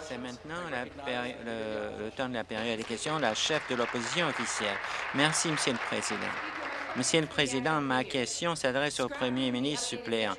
C'est maintenant le, le temps de la période des questions. La chef de l'opposition officielle. Merci, Monsieur le Président. Monsieur le Président, ma question s'adresse au Premier ministre suppléant.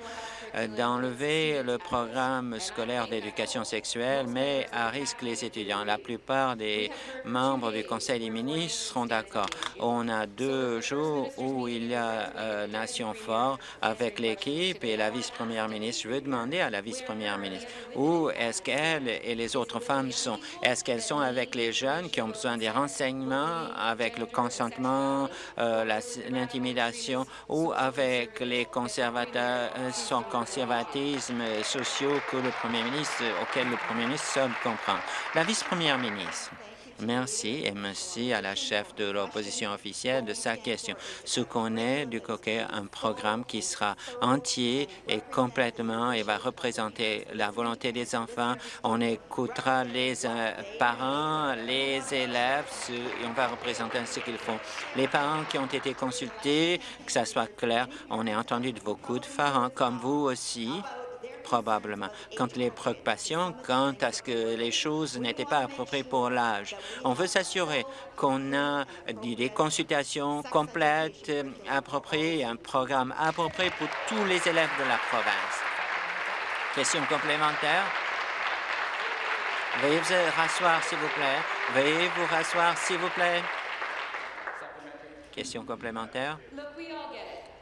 Euh, d'enlever le programme scolaire d'éducation sexuelle, mais à risque les étudiants. La plupart des membres du Conseil des ministres seront d'accord. On a deux jours où il y a euh, Nation fort avec l'équipe et la vice-première ministre. Je veux demander à la vice-première ministre où est-ce qu'elle et les autres femmes sont? Est-ce qu'elles sont avec les jeunes qui ont besoin des renseignements, avec le consentement, euh, l'intimidation ou avec les conservateurs, sont conservatisme sociaux que le premier ministre, auquel le premier ministre seul comprend. La vice-première ministre. Merci et merci à la chef de l'opposition officielle de sa question. Ce qu'on est du coquet, un programme qui sera entier et complètement et va représenter la volonté des enfants. On écoutera les euh, parents, les élèves et on va représenter ce qu'ils font. Les parents qui ont été consultés, que ça soit clair, on a entendu de beaucoup de parents comme vous aussi probablement, quant les préoccupations quant à ce que les choses n'étaient pas appropriées pour l'âge. On veut s'assurer qu'on a des consultations complètes, appropriées, un programme approprié pour tous les élèves de la province. Question complémentaire? Veuillez vous rasseoir, s'il vous plaît. Veuillez vous rasseoir, s'il vous plaît. Question complémentaire?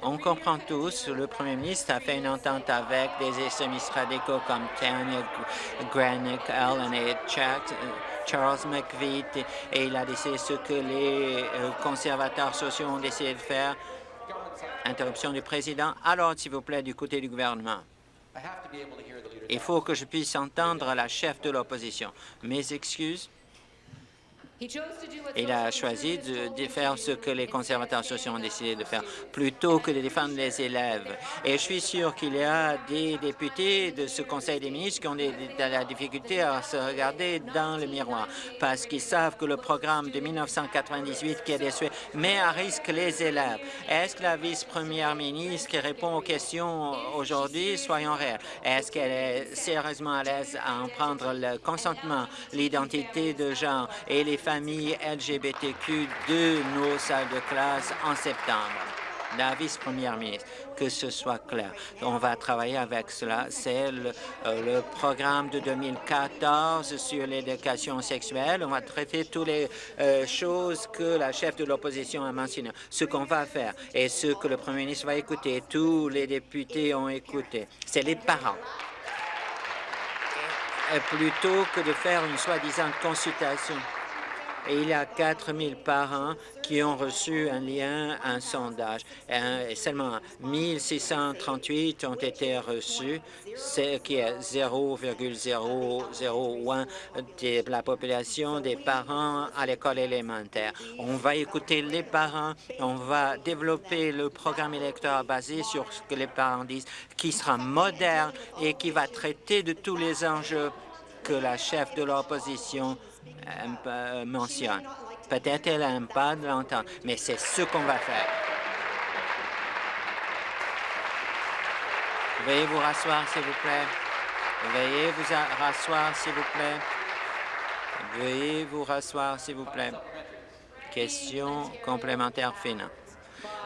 On comprend tous, le premier ministre a fait une entente avec des extrémistes radicaux comme Tanya Granick, Allen et Charles McVeigh, et il a décidé ce que les euh, conservateurs sociaux ont décidé de faire. Interruption du président. Alors, s'il vous plaît, du côté du gouvernement. Il faut que je puisse entendre la chef de l'opposition. Mes excuses. Il a choisi de, faire ce que les conservateurs sociaux ont décidé de faire, plutôt que de défendre les élèves. Et je suis sûr qu'il y a des députés de ce Conseil des ministres qui ont de la difficulté à se regarder dans le miroir, parce qu'ils savent que le programme de 1998 qui est déçu met à risque les élèves. Est-ce que la vice-première ministre qui répond aux questions aujourd'hui, soyons réels, est-ce qu'elle est sérieusement à l'aise à en prendre le consentement, l'identité de genre et les LGBTQ de nos salles de classe en septembre. La vice-première ministre, que ce soit clair. On va travailler avec cela. C'est le, euh, programme de 2014 sur l'éducation sexuelle. On va traiter toutes les euh, choses que la chef de l'opposition a mentionnées. Ce qu'on va faire et ce que le premier ministre va écouter, tous les députés ont écouté, c'est les parents plutôt que de faire une soi-disant consultation et il y a 4 000 parents qui ont reçu un lien, un sondage. Et seulement 1 638 ont été reçus, ce qui est 0,001 de la population des parents à l'école élémentaire. On va écouter les parents, on va développer le programme électoral basé sur ce que les parents disent, qui sera moderne et qui va traiter de tous les enjeux que la chef de l'opposition euh, mentionne. Peut-être elle n'aime pas l'entendre, mais c'est ce qu'on va faire. Veuillez vous rasseoir, s'il vous plaît. Veuillez vous rasseoir, s'il vous plaît. Veuillez vous rasseoir, s'il vous plaît. Question complémentaire finale.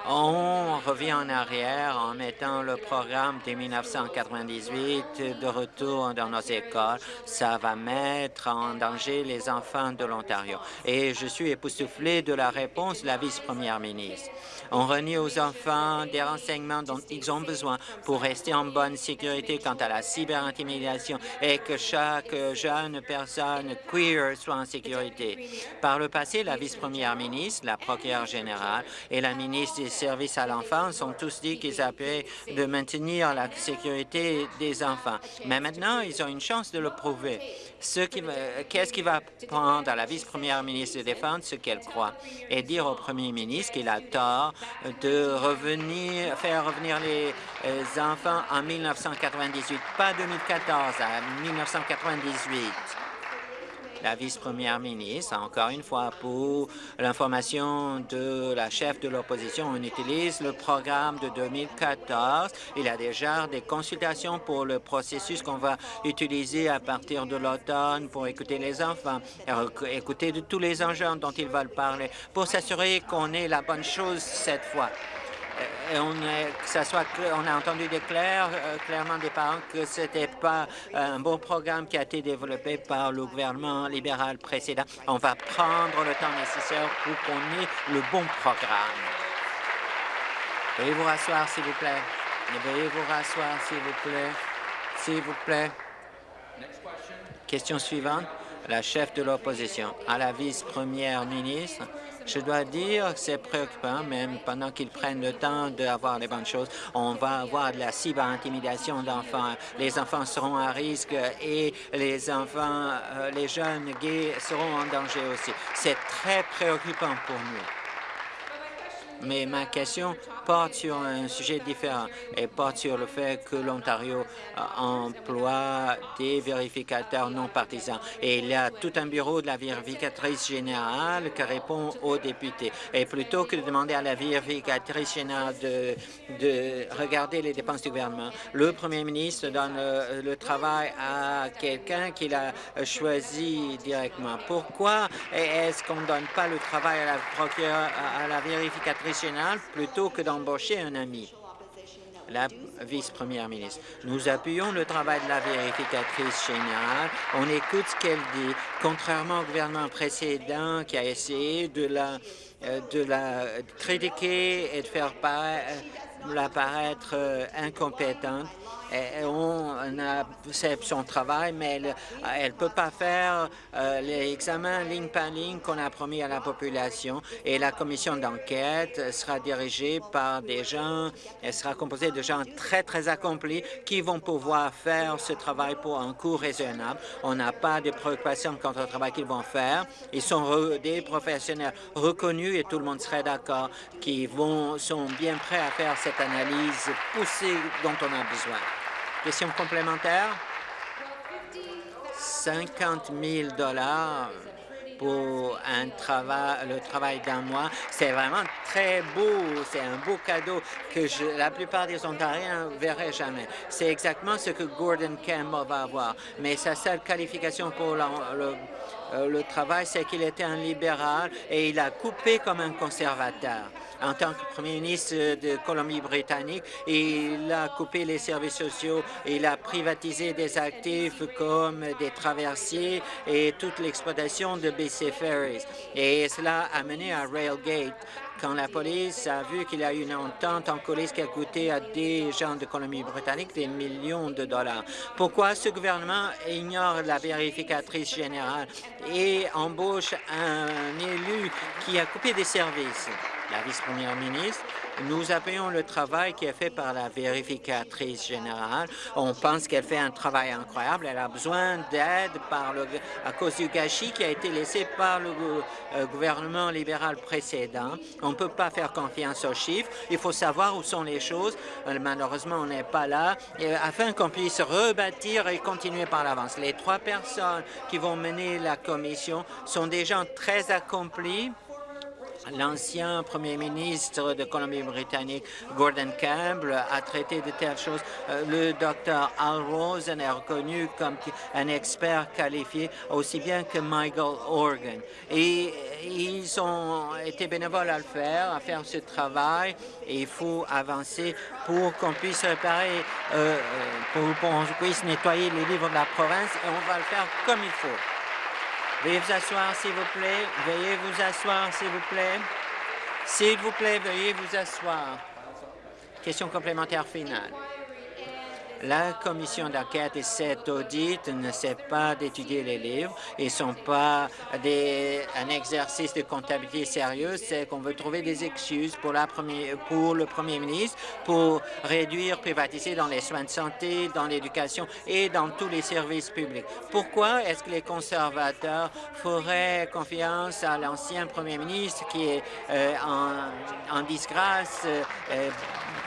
On revient en arrière en mettant le programme de 1998 de retour dans nos écoles. Ça va mettre en danger les enfants de l'Ontario. Et je suis époustouflé de la réponse de la vice-première ministre. On renie aux enfants des renseignements dont ils ont besoin pour rester en bonne sécurité quant à la cyberintimidation et que chaque jeune personne queer soit en sécurité. Par le passé, la vice-première ministre, la procureure générale et la ministre des services à l'enfance ont tous dit qu'ils appelaient de maintenir la sécurité des enfants. Mais maintenant, ils ont une chance de le prouver. Qu'est-ce qui va prendre à la vice-première ministre de défendre ce qu'elle croit? Et dire au premier ministre qu'il a tort de revenir, faire revenir les euh, enfants en 1998, pas 2014, à 1998 La vice-première ministre, encore une fois, pour l'information de la chef de l'opposition, on utilise le programme de 2014. Il y a déjà des consultations pour le processus qu'on va utiliser à partir de l'automne pour écouter les enfants, écouter de tous les enjeux dont ils veulent parler, pour s'assurer qu'on ait la bonne chose cette fois. Euh, et on, que ça soit, on a entendu des euh, clairement des parents que ce n'était pas un bon programme qui a été développé par le gouvernement libéral précédent. On va prendre le temps nécessaire pour qu'on ait le bon programme. Veuillez vous rasseoir, s'il vous plaît. Veuillez vous rasseoir, s'il vous plaît. S'il vous plaît. Question suivante. La chef de l'opposition à la vice-première ministre. Je dois dire que c'est préoccupant, même pendant qu'ils prennent le temps d'avoir les bonnes choses. On va avoir de la cyberintimidation d'enfants. Les enfants seront à risque et les enfants, euh, les jeunes gays seront en danger aussi. C'est très préoccupant pour nous mais ma question porte sur un sujet différent et porte sur le fait que l'Ontario euh, emploie des vérificateurs non partisans. Et il y a tout un bureau de la vérificatrice générale qui répond aux députés. Et plutôt que de demander à la vérificatrice générale de, de regarder les dépenses du gouvernement, le premier ministre donne le, travail à quelqu'un qu'il a choisi directement. Pourquoi est-ce qu'on ne donne pas le travail à la, à la vérificatrice plutôt que d'embaucher un ami la vice-première ministre. Nous appuyons le travail de la vérificatrice générale. On écoute ce qu'elle dit. Contrairement au gouvernement précédent qui a essayé de la, euh, de la critiquer et de faire la paraître euh, incompétente, on a son travail, mais elle ne peut pas faire euh, les examens ligne par ligne qu'on a promis à la population. Et la commission d'enquête sera dirigée par des gens, elle sera composée de gens très, très accomplis qui vont pouvoir faire ce travail pour un coût raisonnable. On n'a pas de préoccupations quant au travail qu'ils vont faire. Ils sont des professionnels reconnus et tout le monde serait d'accord qui vont sont bien prêts à faire cette analyse poussée dont on a besoin. Question complémentaire? 50 000 pour un travail, le travail d'un mois. C'est vraiment très beau. C'est un beau cadeau que je, la plupart des Ontariens ne verraient jamais. C'est exactement ce que Gordon Campbell va avoir. Mais sa seule qualification pour euh, le travail, c'est qu'il était un libéral et il a coupé comme un conservateur en tant que premier ministre de Colombie-Britannique. Il a coupé les services sociaux, il a privatisé des actifs comme des traversiers et toute l'exploitation de BC Ferries. Et cela a mené à Railgate, quand la police a vu qu'il y a eu une entente en coulisses qui a coûté à des gens de Colombie-Britannique des millions de dollars. Pourquoi ce gouvernement ignore la vérificatrice générale et embauche un élu qui a coupé des services? La vice-première ministre. Nous appuyons le travail qui est fait par la vérificatrice générale. On pense qu'elle fait un travail incroyable. Elle a besoin d'aide à cause du gâchis qui a été laissé par le euh, gouvernement libéral précédent. On ne peut pas faire confiance aux chiffres. Il faut savoir où sont les choses. Euh, malheureusement, on n'est pas là. afin qu'on puisse rebâtir et continuer par l'avance. Les trois personnes qui vont mener la commission sont des gens très accomplis L'ancien premier ministre de Colombie-Britannique, Gordon Campbell, a traité de telles choses. Euh, le docteur Al Rosen est reconnu comme un expert qualifié, aussi bien que Michael Organ. Et ils ont été bénévoles à le faire, à faire ce travail, et il faut avancer pour qu'on puisse réparer, euh, euh, pour qu'on puisse nettoyer les livres de la province, et on va le faire comme il faut. Veuillez vous asseoir, s'il vous plaît. Veuillez vous asseoir, s'il vous plaît. S'il vous plaît, veuillez vous asseoir. Question complémentaire finale. La commission d'enquête et cet audit ne sait pas d'étudier les livres. Ils ne sont pas des, un exercice de comptabilité sérieux. C'est qu'on veut trouver des excuses pour, la pour le premier ministre pour réduire, privatiser dans les soins de santé, dans l'éducation et dans tous les services publics. Pourquoi est-ce que les conservateurs feraient confiance à l'ancien premier ministre qui est euh, en, disgrâce euh,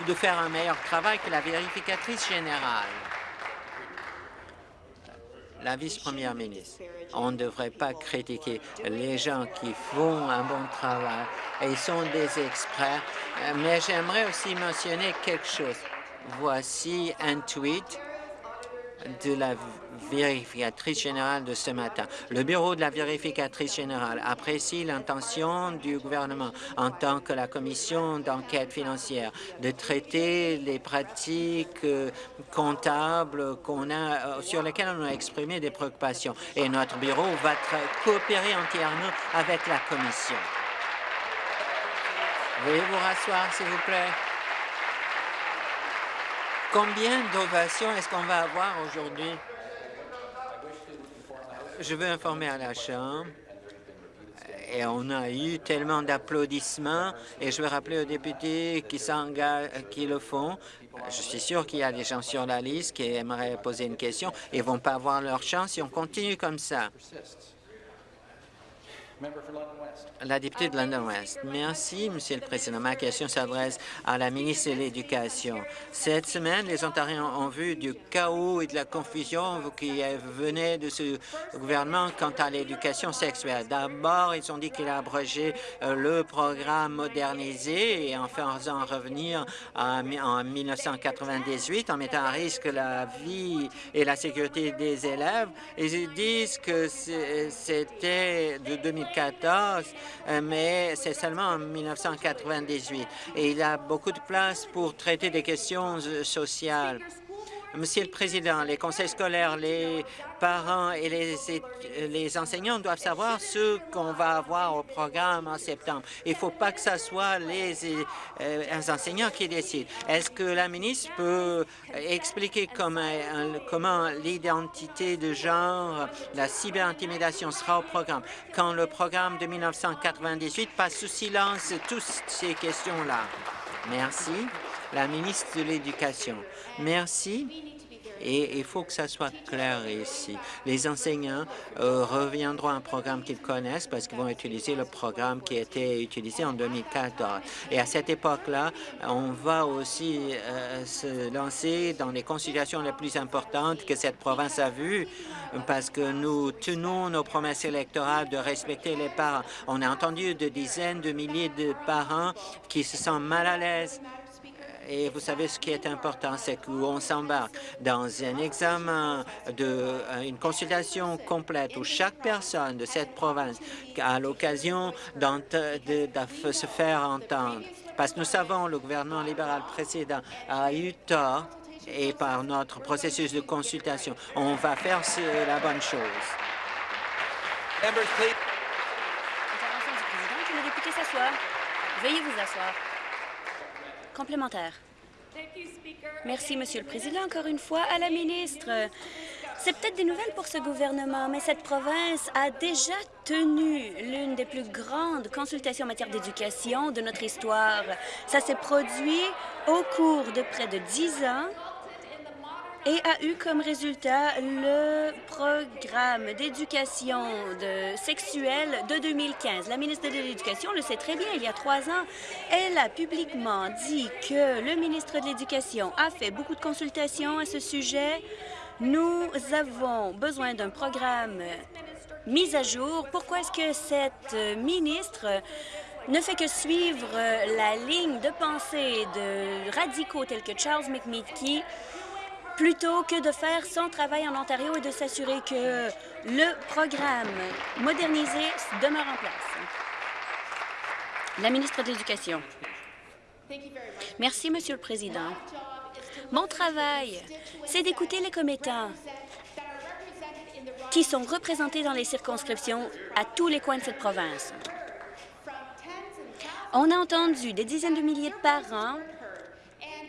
de faire un meilleur travail que la vérificatrice générale? la vice-première ministre, on ne devrait pas critiquer les gens qui font un bon travail et sont des experts, mais j'aimerais aussi mentionner quelque chose. Voici un tweet de la vérificatrice générale de ce matin. Le bureau de la vérificatrice générale apprécie l'intention du gouvernement en tant que la commission d'enquête financière de traiter les pratiques euh, comptables euh, sur lesquelles on a exprimé des préoccupations. Et notre bureau va coopérer entièrement avec la commission. Veuillez vous rasseoir, s'il vous plaît. Combien d'ovations est-ce qu'on va avoir aujourd'hui? Je veux informer à la Chambre et on a eu tellement d'applaudissements et je veux rappeler aux députés qui qui le font. Je suis sûr qu'il y a des gens sur la liste qui aimeraient poser une question et ne vont pas avoir leur chance si on continue comme ça. La députée de London West. Merci, Monsieur le Président. Ma question s'adresse à la ministre de l'Éducation. Cette semaine, les Ontariens ont vu du chaos et de la confusion qui venait de ce gouvernement quant à l'éducation sexuelle. D'abord, ils ont dit qu'il a abrogé euh, le programme modernisé et en faisant revenir en 1998, en mettant à risque la vie et la sécurité des élèves. Ils disent que c'était de 2000 2014, euh, mais c'est seulement en 1998. Et il a beaucoup de place pour traiter des questions euh, sociales. Monsieur le Président, les conseils scolaires, les parents et les, les enseignants doivent savoir ce qu'on va avoir au programme en septembre. Il ne faut pas que ce soit les, euh, enseignants qui décident. Est-ce que la ministre peut expliquer comment, comment l'identité de genre, la cyberintimidation sera au programme? Quand le programme de 1998 passe sous silence toutes ces questions-là? Merci la ministre de l'Éducation. Merci. Et il faut que ça soit clair ici. Les enseignants euh, reviendront à un programme qu'ils connaissent parce qu'ils vont utiliser le programme qui a été utilisé en 2014. Et à cette époque-là, on va aussi euh, se lancer dans les consultations les plus importantes que cette province a vues parce que nous tenons nos promesses électorales de respecter les parents. On a entendu de dizaines de milliers de parents qui se sentent mal à l'aise et vous savez, ce qui est important, c'est qu'on s'embarque dans un examen, de, euh, une consultation complète où chaque personne de cette province a l'occasion de, se faire entendre. Parce que nous savons, le gouvernement libéral précédent a eu tort et par notre processus de consultation, on va faire la bonne chose. Intervention du président, que le député s'assoie. Veuillez vous asseoir. Complémentaire. Merci, Monsieur le Président. Encore une fois, à la ministre. C'est peut-être des nouvelles pour ce gouvernement, mais cette province a déjà tenu l'une des plus grandes consultations en matière d'éducation de notre histoire. Ça s'est produit au cours de près de dix ans et a eu comme résultat le programme d'éducation sexuelle de 2015. La ministre de l'Éducation le sait très bien, il y a trois ans, elle a publiquement dit que le ministre de l'Éducation a fait beaucoup de consultations à ce sujet. Nous avons besoin d'un programme mis à jour. Pourquoi est-ce que cette ministre ne fait que suivre la ligne de pensée de radicaux tels que Charles McMeeky plutôt que de faire son travail en Ontario et de s'assurer que le programme modernisé demeure en place. La ministre de l'Éducation. Merci, Monsieur le Président. Mon travail, c'est d'écouter les commettants qui sont représentés dans les circonscriptions à tous les coins de cette province. On a entendu des dizaines de milliers de parents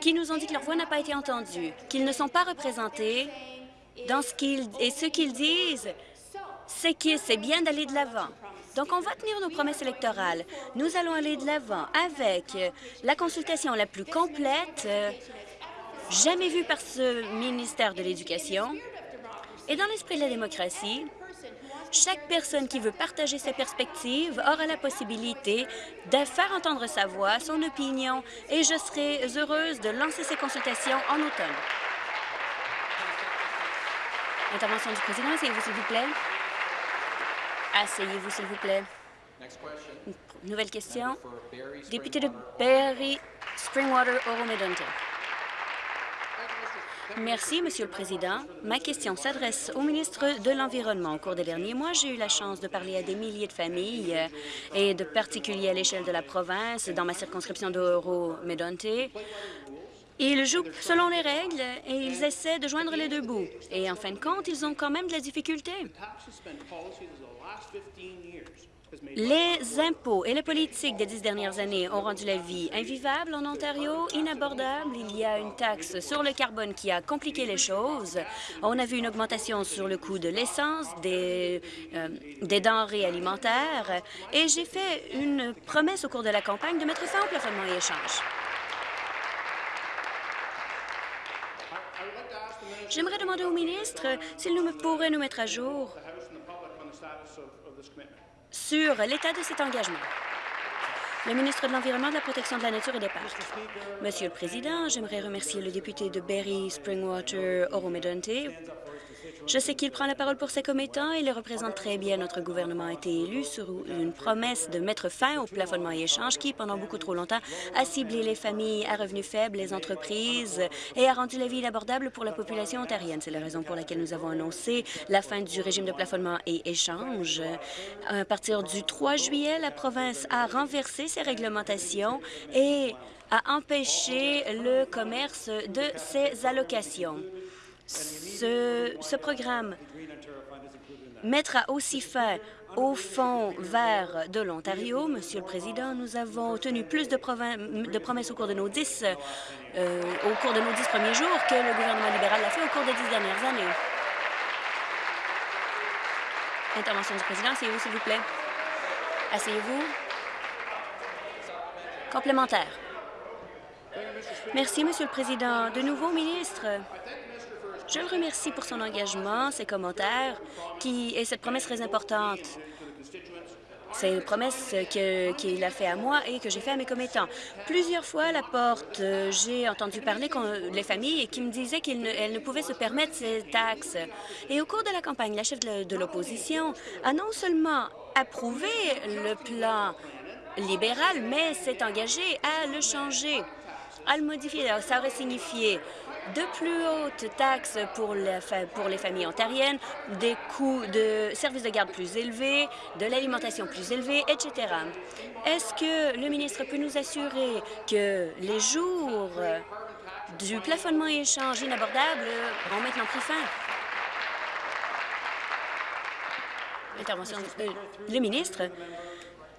qui nous ont dit que leur voix n'a pas été entendue, qu'ils ne sont pas représentés dans ce qu'ils... Et ce qu'ils disent, c'est que c'est bien d'aller de l'avant. Donc, on va tenir nos promesses électorales. Nous allons aller de l'avant avec la consultation la plus complète jamais vue par ce ministère de l'Éducation. Et dans l'esprit de la démocratie, chaque personne qui veut partager ses perspectives aura la possibilité de faire entendre sa voix, son opinion, et je serai heureuse de lancer ces consultations en automne. Intervention du président. Asseyez-vous, s'il vous plaît. Asseyez-vous, s'il vous plaît. Nouvelle question. Député de Barrie, Springwater, Oro-Medonte. Merci, Monsieur le Président. Ma question s'adresse au ministre de l'Environnement. Au cours des derniers mois, j'ai eu la chance de parler à des milliers de familles euh, et de particuliers à l'échelle de la province, dans ma circonscription d'Oro-Medonte. Ils jouent selon les règles et ils essaient de joindre les deux bouts. Et en fin de compte, ils ont quand même de la difficulté. Les impôts et les politiques des dix dernières années ont rendu la vie invivable en Ontario, inabordable. Il y a une taxe sur le carbone qui a compliqué les choses. On a vu une augmentation sur le coût de l'essence, des, euh, denrées alimentaires. Et j'ai fait une promesse au cours de la campagne de mettre fin au plafonnement et échange. J'aimerais demander au ministre s'il nous pourrait nous mettre à jour sur l'état de cet engagement. Le ministre de l'Environnement, de la Protection de la Nature et des Parcs. Monsieur le Président, j'aimerais remercier le député de Berry, Springwater, Oro-Medonte je sais qu'il prend la parole pour ses commettants. Il représente très bien. Notre gouvernement a été élu sur une promesse de mettre fin au plafonnement et échange qui, pendant beaucoup trop longtemps, a ciblé les familles à revenus faibles, les entreprises et a rendu la vie inabordable pour la population ontarienne. C'est la raison pour laquelle nous avons annoncé la fin du régime de plafonnement et échange. À partir du 3 juillet, la province a renversé ses réglementations et a empêché le commerce de ses allocations. Ce, programme mettra aussi fin au Fonds vert de l'Ontario. Monsieur le Président, nous avons tenu plus de, promesses au cours de nos dix euh, au cours de nos dix premiers jours que le gouvernement libéral l'a fait au cours des dix dernières années. Intervention du président. Asseyez-vous, s'il vous plaît. Asseyez-vous. Complémentaire. Merci, Monsieur le Président. De nouveau, ministre, je le remercie pour son engagement, ses commentaires qui, et cette promesse très importante. C'est une promesse qu'il a fait à moi et que j'ai fait à mes commettants. Plusieurs fois à la porte, j'ai entendu parler les familles qui me disaient qu'elles ne, pouvaient se permettre ces taxes. Et au cours de la campagne, la chef de l'opposition a non seulement approuvé le plan libéral, mais s'est engagée à le changer, à le modifier. ça aurait signifié de plus hautes taxes pour, les familles ontariennes, des coûts de services de garde plus élevés, de l'alimentation plus élevée, etc. Est-ce que le ministre peut nous assurer que les jours du plafonnement et échange inabordable ont maintenant pris fin? Intervention. Euh, le ministre,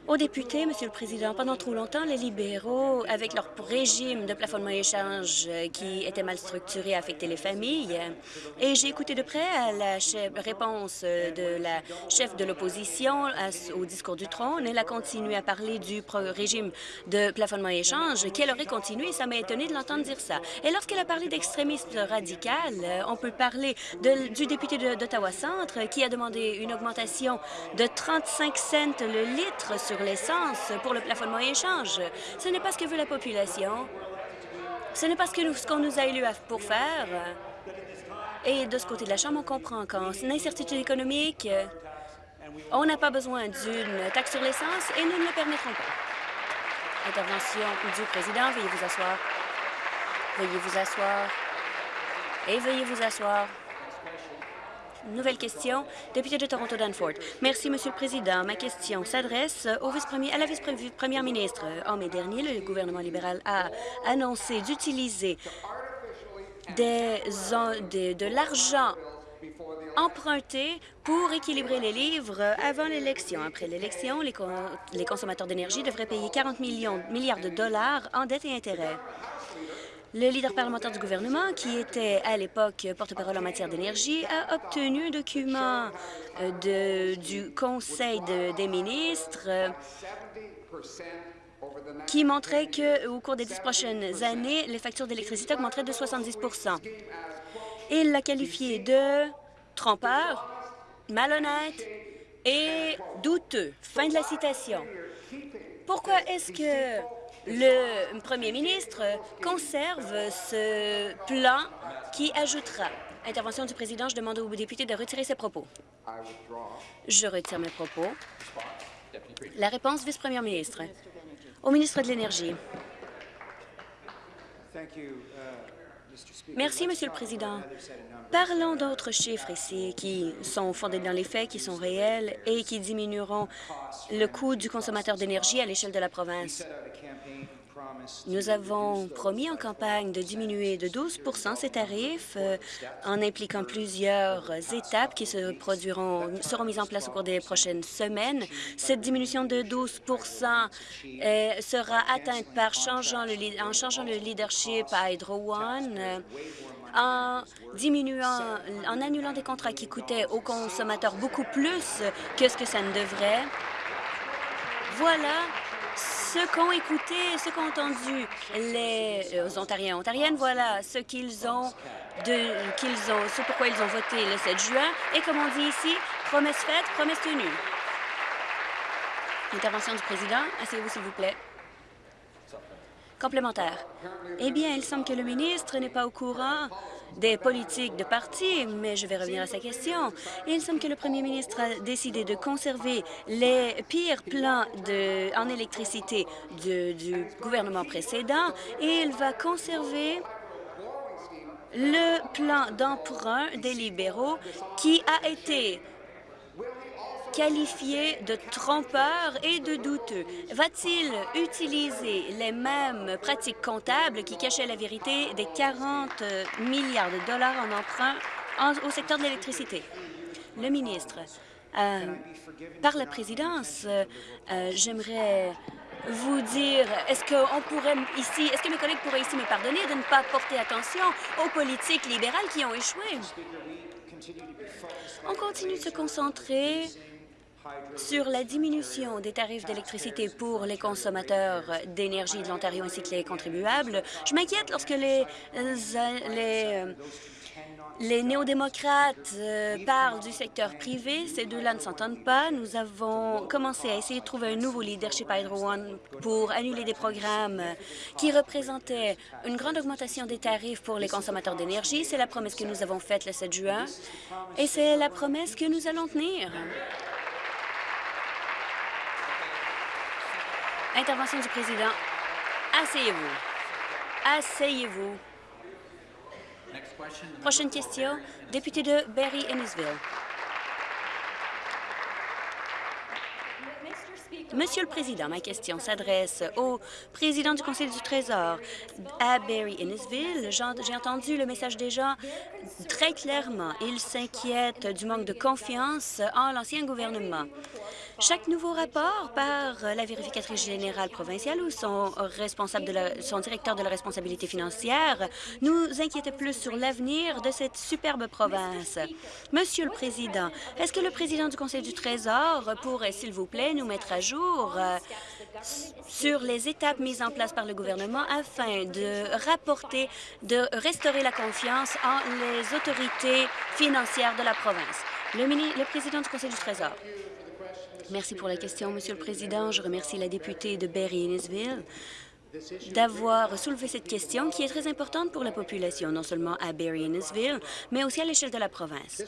aux députés, Monsieur le Président, pendant trop longtemps, les libéraux, avec leur régime de plafonnement échange euh, qui était mal structuré, affectaient les familles. Et j'ai écouté de près la réponse euh, de la chef de l'opposition au discours du trône. Elle a continué à parler du régime de plafonnement échange, qu'elle aurait continué, ça m'a étonné de l'entendre dire ça. Et lorsqu'elle a parlé d'extrémisme radical, euh, on peut parler du député d'Ottawa-Centre qui a demandé une augmentation de 35 cents le litre l'essence pour le plafonnement échange. Ce n'est pas ce que veut la population. Ce n'est pas ce qu'on nous a élus pour faire. Et de ce côté de la Chambre, on comprend qu'en incertitude économique, on n'a pas besoin d'une taxe sur l'essence et nous ne le permettrons pas. Intervention du président. Veuillez vous asseoir. Veuillez vous asseoir. Et veuillez vous asseoir. Nouvelle question, député de Toronto Danforth. Merci, Monsieur le Président. Ma question s'adresse à la vice-première ministre. En mai dernier, le gouvernement libéral a annoncé d'utiliser de l'argent emprunté pour équilibrer les livres avant l'élection. Après l'élection, les, les consommateurs d'énergie devraient payer 40 millions, milliards de dollars en dettes et intérêts. Le leader parlementaire du gouvernement, qui était à l'époque porte-parole en matière d'énergie, a obtenu un document euh, du Conseil des ministres euh, qui montrait qu'au cours des dix prochaines années, les factures d'électricité augmenteraient de 70% Il l'a qualifié de trompeur, malhonnête et douteux. Fin de la citation. Pourquoi est-ce que le premier ministre conserve ce plan qui ajoutera Intervention du président, je demande aux députés de retirer ses propos. Je retire mes propos. La réponse, vice-première ministre. Au ministre de l'Énergie. Merci, Monsieur le Président. Parlons d'autres chiffres ici qui sont fondés dans les faits, qui sont réels et qui diminueront le coût du consommateur d'énergie à l'échelle de la province. Nous avons promis en campagne de diminuer de 12% ces tarifs euh, en impliquant plusieurs étapes qui se produiront, seront mises en place au cours des prochaines semaines. Cette diminution de 12% euh, sera atteinte par en changeant le leadership à Hydro One, euh, en diminuant, en annulant des contrats qui coûtaient aux consommateurs beaucoup plus que ce que ça ne devrait. Voilà ce qu'ont écouté, ce qu'ont entendu les euh, Ontariens et Ontariennes, voilà ce qu'ils ont, qu'ils ont, ce pourquoi ils ont voté le 7 juin. Et comme on dit ici, promesse faite, promesse tenue. Intervention du président. Asseyez-vous, s'il vous plaît. Complémentaire. Eh bien, il semble que le ministre n'est pas au courant des politiques de parti, mais je vais revenir à sa question. Il semble que le premier ministre a décidé de conserver les pires plans en électricité du gouvernement précédent et il va conserver le plan d'emprunt des libéraux qui a été qualifié de trompeur et de douteux. Va-t-il utiliser les mêmes pratiques comptables qui cachaient la vérité des 40 milliards de dollars en emprunt au secteur de l'électricité? Le ministre, euh, par la présidence, euh, j'aimerais vous dire, est-ce qu'on pourrait ici, est-ce que mes collègues pourraient ici me pardonner de ne pas porter attention aux politiques libérales qui ont échoué? On continue de se concentrer sur la diminution des tarifs d'électricité pour les consommateurs d'énergie de l'Ontario ainsi que les contribuables, je m'inquiète lorsque les, euh, les, euh, les néo-démocrates euh, parlent du secteur privé. Ces deux-là ne s'entendent pas. Nous avons commencé à essayer de trouver un nouveau leadership à Hydro One pour annuler des programmes qui représentaient une grande augmentation des tarifs pour les consommateurs d'énergie. C'est la promesse que nous avons faite le 7 juin et c'est la promesse que nous allons tenir. Intervention du président. Asseyez-vous. Asseyez-vous. Prochaine question, député de Barry-Innisville. Monsieur le Président, ma question s'adresse au président du Conseil du Trésor à Barry-Innisville. J'ai entendu le message des gens très clairement. Ils s'inquiètent du manque de confiance en l'ancien gouvernement. Chaque nouveau rapport par la vérificatrice générale provinciale ou son, responsable directeur de la responsabilité financière nous inquiète plus sur l'avenir de cette superbe province. Monsieur le Président, est-ce que le président du Conseil du Trésor pourrait, s'il vous plaît, nous mettre à jour euh, sur les étapes mises en place par le gouvernement afin de rapporter, de restaurer la confiance en les autorités financières de la province? Le président du Conseil du Trésor. Merci pour la question, Monsieur le Président. Je remercie la députée de Berry-Innisville d'avoir soulevé cette question qui est très importante pour la population, non seulement à Barry-Innisville, mais aussi à l'échelle de la province.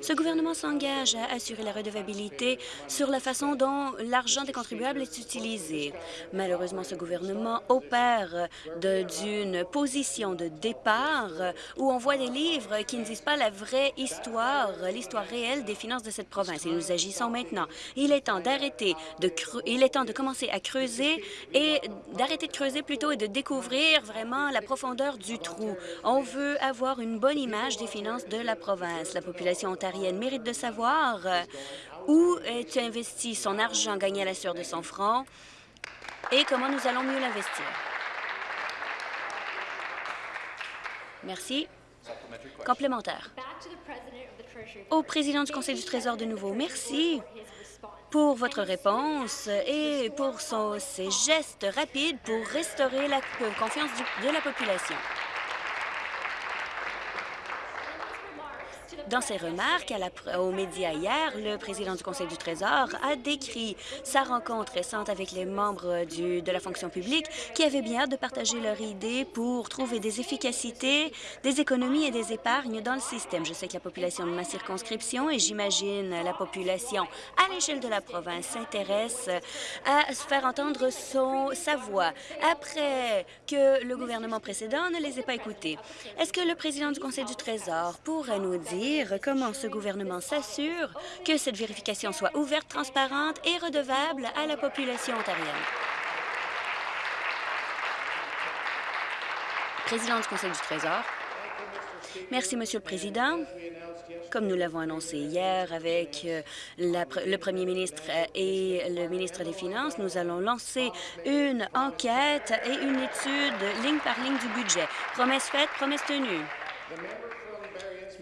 Ce gouvernement s'engage à assurer la redevabilité sur la façon dont l'argent des contribuables est utilisé. Malheureusement, ce gouvernement opère d'une position de départ où on voit des livres qui ne disent pas la vraie histoire, l'histoire réelle des finances de cette province. Et nous agissons maintenant. Il est temps d'arrêter il est temps de commencer à creuser et d'arrêter de creuser plutôt et de découvrir vraiment la profondeur du trou. On veut avoir une bonne image des finances de la province. La population ontarienne mérite de savoir euh, où est investi son argent gagné à la sueur de son front et comment nous allons mieux l'investir. Merci. Complémentaire. Au président du Conseil du Trésor de nouveau, merci pour votre réponse et pour son, ses gestes rapides pour restaurer la confiance de la population. Dans ses remarques aux médias hier, le président du Conseil du Trésor a décrit sa rencontre récente avec les membres de la fonction publique qui avaient bien hâte de partager leurs idées pour trouver des efficacités, des économies et des épargnes dans le système. Je sais que la population de ma circonscription et j'imagine la population à l'échelle de la province s'intéresse à se faire entendre son, sa voix après que le gouvernement précédent ne les ait pas écoutés. Est-ce que le président du Conseil du Trésor pourrait nous dire comment ce gouvernement s'assure que cette vérification soit ouverte, transparente et redevable à la population ontarienne? Président du Conseil du Trésor. Merci, Monsieur le Président. Comme nous l'avons annoncé hier avec euh, le premier ministre euh, et le ministre des Finances, nous allons lancer une enquête et une étude ligne par ligne du budget. Promesse faite, promesse tenue.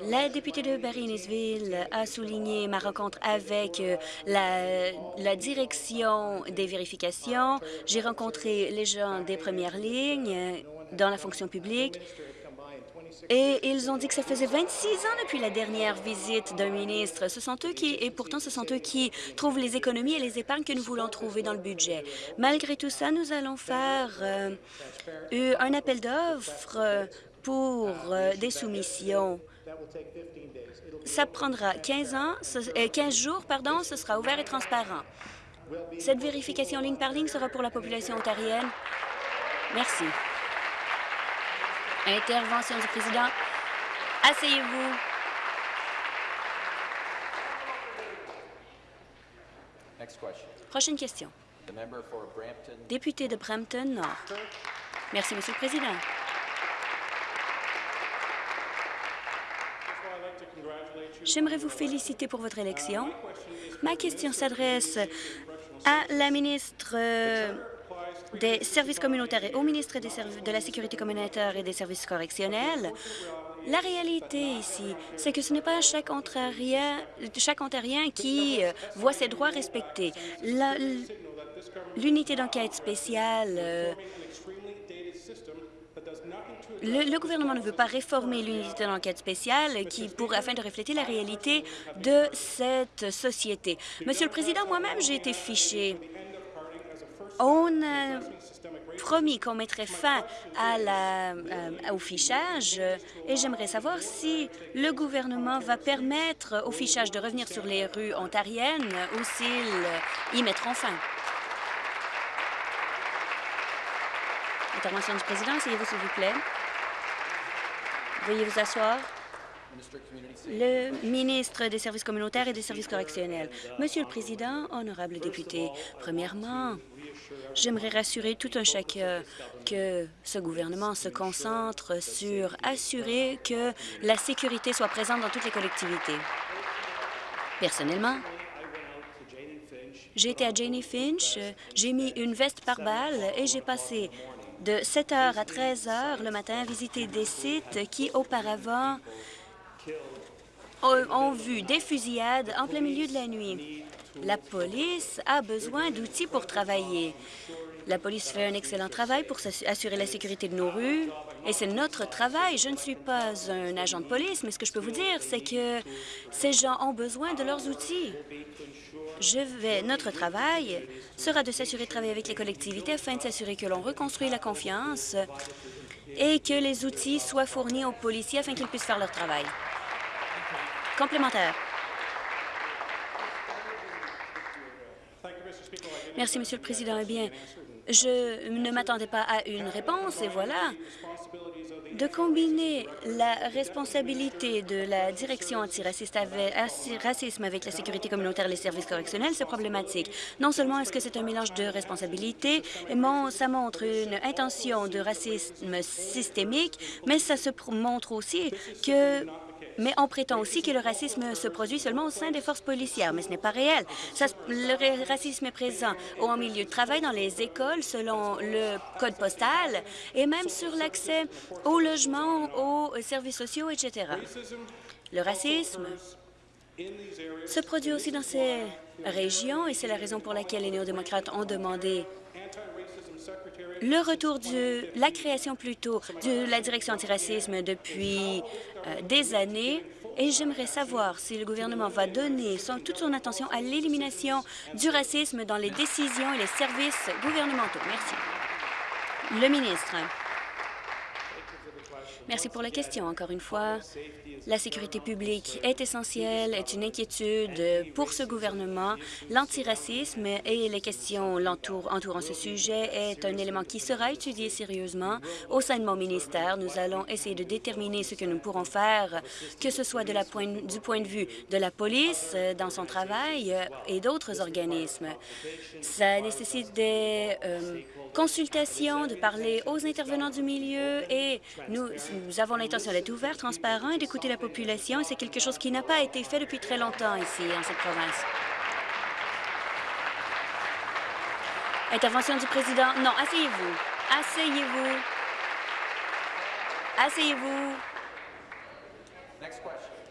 La députée de Barry-Innisville a souligné ma rencontre avec euh, la, direction des vérifications. J'ai rencontré les gens des premières lignes dans la fonction publique et ils ont dit que ça faisait 26 ans depuis la dernière visite d'un ministre. Ce sont eux qui, et pourtant, ce sont eux qui trouvent les économies et les épargnes que nous voulons trouver dans le budget. Malgré tout ça, nous allons faire euh, un appel d'offres pour euh, des soumissions. Ça prendra 15, ans, 15 jours, pardon, ce sera ouvert et transparent. Cette vérification ligne par ligne sera pour la population ontarienne. Merci. Intervention du président. Asseyez-vous. Prochaine question. Député de Brampton Nord. Merci, Monsieur le Président. J'aimerais vous féliciter pour votre élection. Ma question s'adresse à la ministre euh, des services communautaires et au ministre de la Sécurité communautaire et des services correctionnels, la réalité ici, c'est que ce n'est pas chaque Ontarien, chaque Ontarien qui euh, voit ses droits respectés. L'unité d'enquête spéciale euh, le, gouvernement ne veut pas réformer l'unité d'enquête spéciale qui pour, afin de refléter la réalité de cette société. Monsieur le Président, moi-même, j'ai été fiché on a promis qu'on mettrait fin euh, au fichage et j'aimerais savoir si le gouvernement va permettre au fichage de revenir sur les rues ontariennes ou s'ils y mettront fin. Intervention du président, essayez-vous s'il vous plaît. Veuillez vous asseoir. Le ministre des Services communautaires et des services correctionnels. Monsieur le Président, honorable député, premièrement, J'aimerais rassurer tout un chacun que ce gouvernement se concentre sur assurer que la sécurité soit présente dans toutes les collectivités. Personnellement, j'ai été à Janie Finch, j'ai mis une veste par balle et j'ai passé de 7 heures à 13 heures le matin visiter des sites qui, auparavant, ont vu des fusillades en plein milieu de la nuit. La police a besoin d'outils pour travailler. La police fait un excellent travail pour assurer la sécurité de nos rues, et c'est notre travail. Je ne suis pas un agent de police, mais ce que je peux vous dire, c'est que ces gens ont besoin de leurs outils. Je vais, notre travail sera de s'assurer de travailler avec les collectivités afin de s'assurer que l'on reconstruit la confiance et que les outils soient fournis aux policiers afin qu'ils puissent faire leur travail. Complémentaire. Merci, Monsieur le Président. Eh je ne m'attendais pas à une réponse, et voilà. De combiner la responsabilité de la direction antiraciste avec, racisme avec la sécurité communautaire et les services correctionnels, c'est problématique. Non seulement est-ce que c'est un mélange de responsabilités, ça montre une intention de racisme systémique, mais ça se montre aussi que mais on prétend aussi que le racisme se produit seulement au sein des forces policières, mais ce n'est pas réel. le racisme est présent au milieu de travail, dans les écoles, selon le code postal, et même sur l'accès au logement, aux services sociaux, etc. Le racisme se produit aussi dans ces régions, et c'est la raison pour laquelle les néo-démocrates ont demandé le retour de la création plutôt de la direction antiracisme depuis euh, des années Et j'aimerais savoir si le gouvernement va donner toute son attention à l'élimination du racisme dans les décisions et les services gouvernementaux. Merci. Le ministre. Merci pour la question. Encore une fois, la sécurité publique est essentielle, est une inquiétude pour ce gouvernement. L'antiracisme et les questions entourant ce sujet est un élément qui sera étudié sérieusement au sein de mon ministère. Nous allons essayer de déterminer ce que nous pourrons faire, que ce soit du point de vue de la police dans son travail euh, et d'autres organismes. Ça nécessite des euh, consultations, de parler aux intervenants du milieu et nous, nous avons l'intention d'être ouverts, transparents et d'écouter la population. C'est quelque chose qui n'a pas été fait depuis très longtemps ici, en cette province. Intervention du président. Non, asseyez-vous. Asseyez-vous. Asseyez-vous.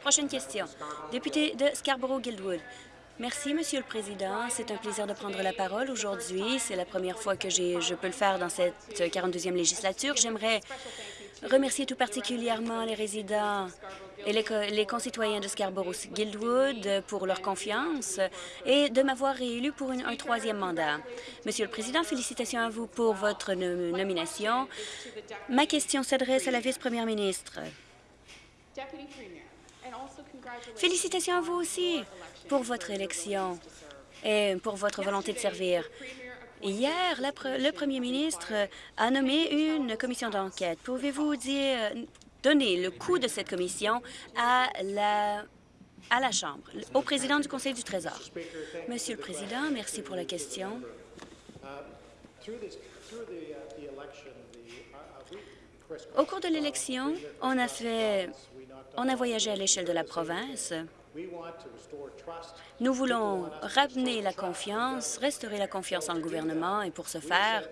Prochaine question. Député de Scarborough-Guildwood. Merci, Monsieur le Président. C'est un plaisir de prendre la parole aujourd'hui. C'est la première fois que je peux le faire dans cette 42e législature. J'aimerais remercier tout particulièrement les résidents et les, concitoyens de Scarborough-Guildwood pour leur confiance et de m'avoir réélu pour un troisième mandat. Monsieur le Président, félicitations à vous pour votre nomination. Ma question s'adresse à la vice-première ministre. Félicitations à vous aussi pour votre élection et pour votre volonté de servir. Hier, le premier ministre a nommé une commission d'enquête. Pouvez-vous donner le coût de cette commission à la, à la Chambre, au président du Conseil du Trésor? Monsieur le Président, merci pour la question. Au cours de l'élection, on a fait, on a voyagé à l'échelle de la province. Nous voulons ramener la confiance, restaurer la confiance en le gouvernement et pour ce faire,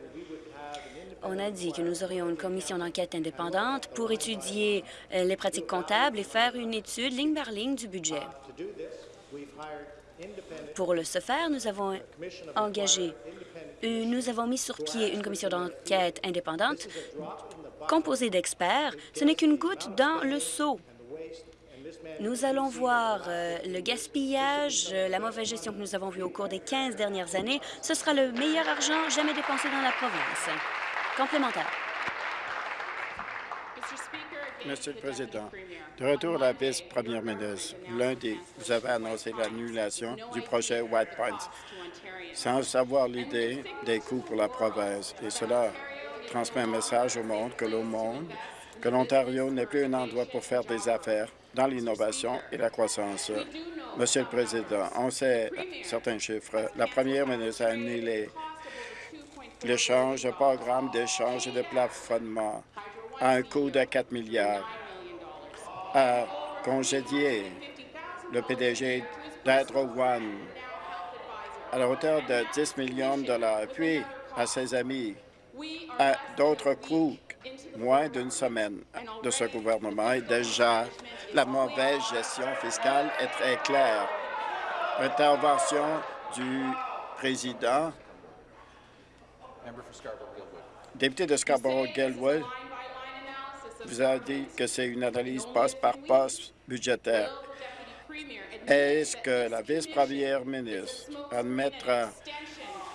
on a dit que nous aurions une commission d'enquête indépendante pour étudier euh, les pratiques comptables et faire une étude ligne par ligne du budget. Pour ce faire, nous avons engagé, nous avons mis sur pied une commission d'enquête indépendante composée d'experts. Ce n'est qu'une goutte dans le seau nous allons voir euh, le gaspillage, euh, la mauvaise gestion que nous avons vue au cours des 15 dernières années. Ce sera le meilleur argent jamais dépensé dans la province. Complémentaire. Monsieur le Président, de retour à la vice-première ministre, lundi, vous avez annoncé l'annulation du projet White Pines sans savoir l'idée des coûts pour la province. Et cela transmet un message au monde que le monde, que l'Ontario n'est plus un endroit pour faire des affaires, dans l'innovation et la croissance. Monsieur le Président, on sait certains chiffres. La première ministre a annulé l'échange, le programme d'échange et de plafonnement à un coût de 4 milliards, a congédié le PDG d'Hydro One à la hauteur de 10 millions de dollars, puis à ses amis, à d'autres coûts moins d'une semaine de ce gouvernement et déjà la mauvaise gestion fiscale est très claire. Intervention du président. Député de Scarborough-Gilwood, vous avez dit que c'est une analyse passe par passe budgétaire. Est-ce que la vice-première ministre admettra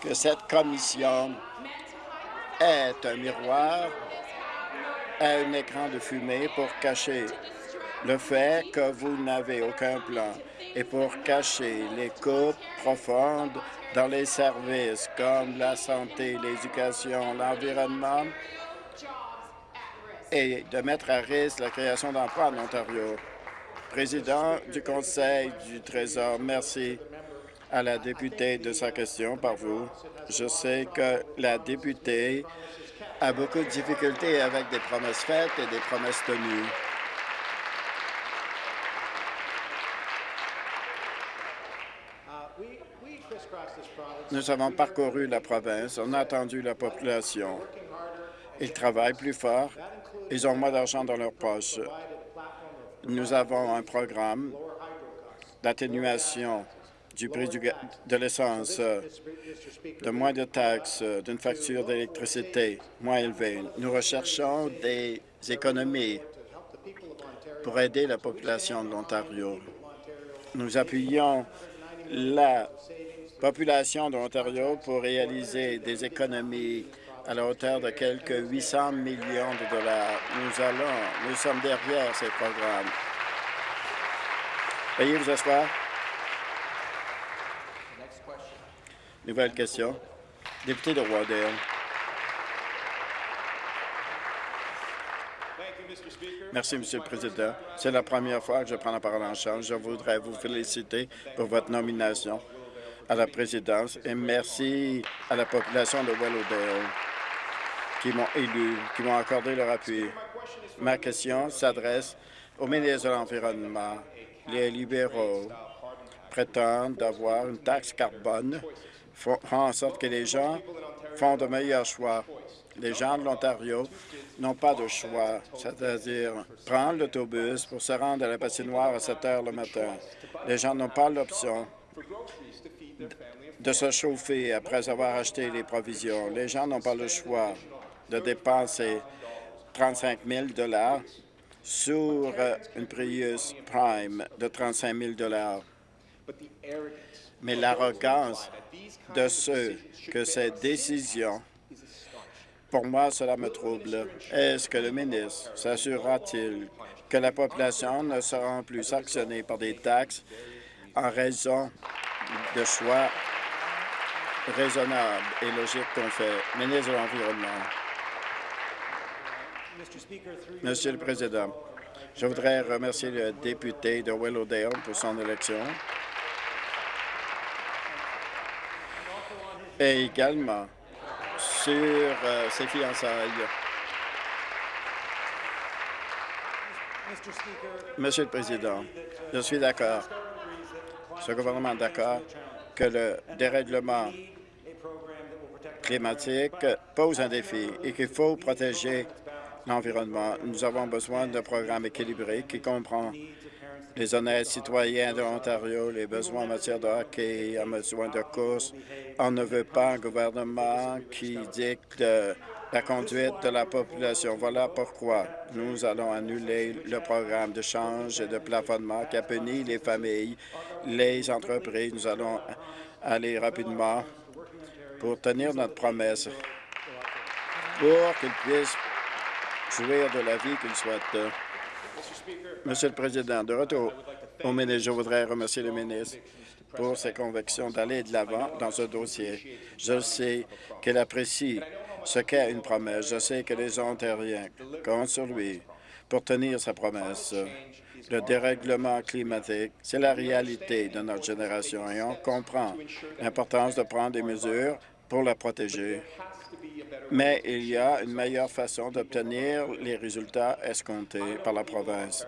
que cette commission est un miroir à un écran de fumée pour cacher le fait que vous n'avez aucun plan et pour cacher les coupes profondes dans les services comme la santé, l'éducation, l'environnement et de mettre à risque la création d'emplois en Ontario. Président du Conseil du Trésor, merci à la députée de sa question par vous. Je sais que la députée a beaucoup de difficultés avec des promesses faites et des promesses tenues. Nous avons parcouru la province, on a attendu la population. Ils travaillent plus fort, ils ont moins d'argent dans leur poche. Nous avons un programme d'atténuation du prix de l'essence, de moins de taxes, d'une facture d'électricité moins élevée. Nous recherchons des économies pour aider la population de l'Ontario. Nous appuyons la population de l'Ontario pour réaliser des économies à la hauteur de quelques 800 millions de dollars. Nous allons, nous sommes derrière ces programmes. Veuillez vous asseoir. Nouvelle question. Député de Roydale. Merci, Monsieur le Président. C'est la première fois que je prends la parole en charge. Je voudrais vous féliciter pour votre nomination à la présidence et merci à la population de Willowdale qui m'ont élu, qui m'ont accordé leur appui. Ma question s'adresse au ministre de l'Environnement. Les libéraux prétendent avoir une taxe carbone, font en sorte que les gens font de meilleurs choix. Les gens de l'Ontario n'ont pas de choix, c'est-à-dire prendre l'autobus pour se rendre à la patinoire à 7 heures le matin. Les gens n'ont pas l'option de se chauffer après avoir acheté les provisions. Les gens n'ont pas le choix de dépenser 35 000 sur une Prius Prime de 35 000 Mais l'arrogance de ceux que ces décisions pour moi, cela me trouble. Est-ce que le ministre s'assurera-t-il que la population ne sera plus sanctionnée par des taxes en raison de choix raisonnables et logiques qu'on fait? Ministre de l'Environnement. Monsieur le Président, je voudrais remercier le député de Willowdale pour son élection et également sur euh, ses fiançailles. Monsieur le Président, je suis d'accord. Ce gouvernement est d'accord que le dérèglement climatique pose un défi et qu'il faut protéger l'environnement. Nous avons besoin d'un programme équilibré qui comprend les honnêtes citoyens de l'Ontario, les besoins en matière de hockey, en besoin de course. On ne veut pas un gouvernement qui dicte la conduite de la population. Voilà pourquoi nous allons annuler le programme de change et de plafonnement qui a puni les familles, les entreprises. Nous allons aller rapidement pour tenir notre promesse, pour qu'ils puissent jouir de la vie qu'ils souhaitent. Monsieur le Président, de retour au ministre, je voudrais remercier le ministre pour ses convictions d'aller de l'avant dans ce dossier. Je sais qu'elle apprécie ce qu'est une promesse. Je sais que les Ontariens comptent sur lui pour tenir sa promesse. Le dérèglement climatique, c'est la réalité de notre génération et on comprend l'importance de prendre des mesures pour la protéger. Mais il y a une meilleure façon d'obtenir les résultats escomptés par la province.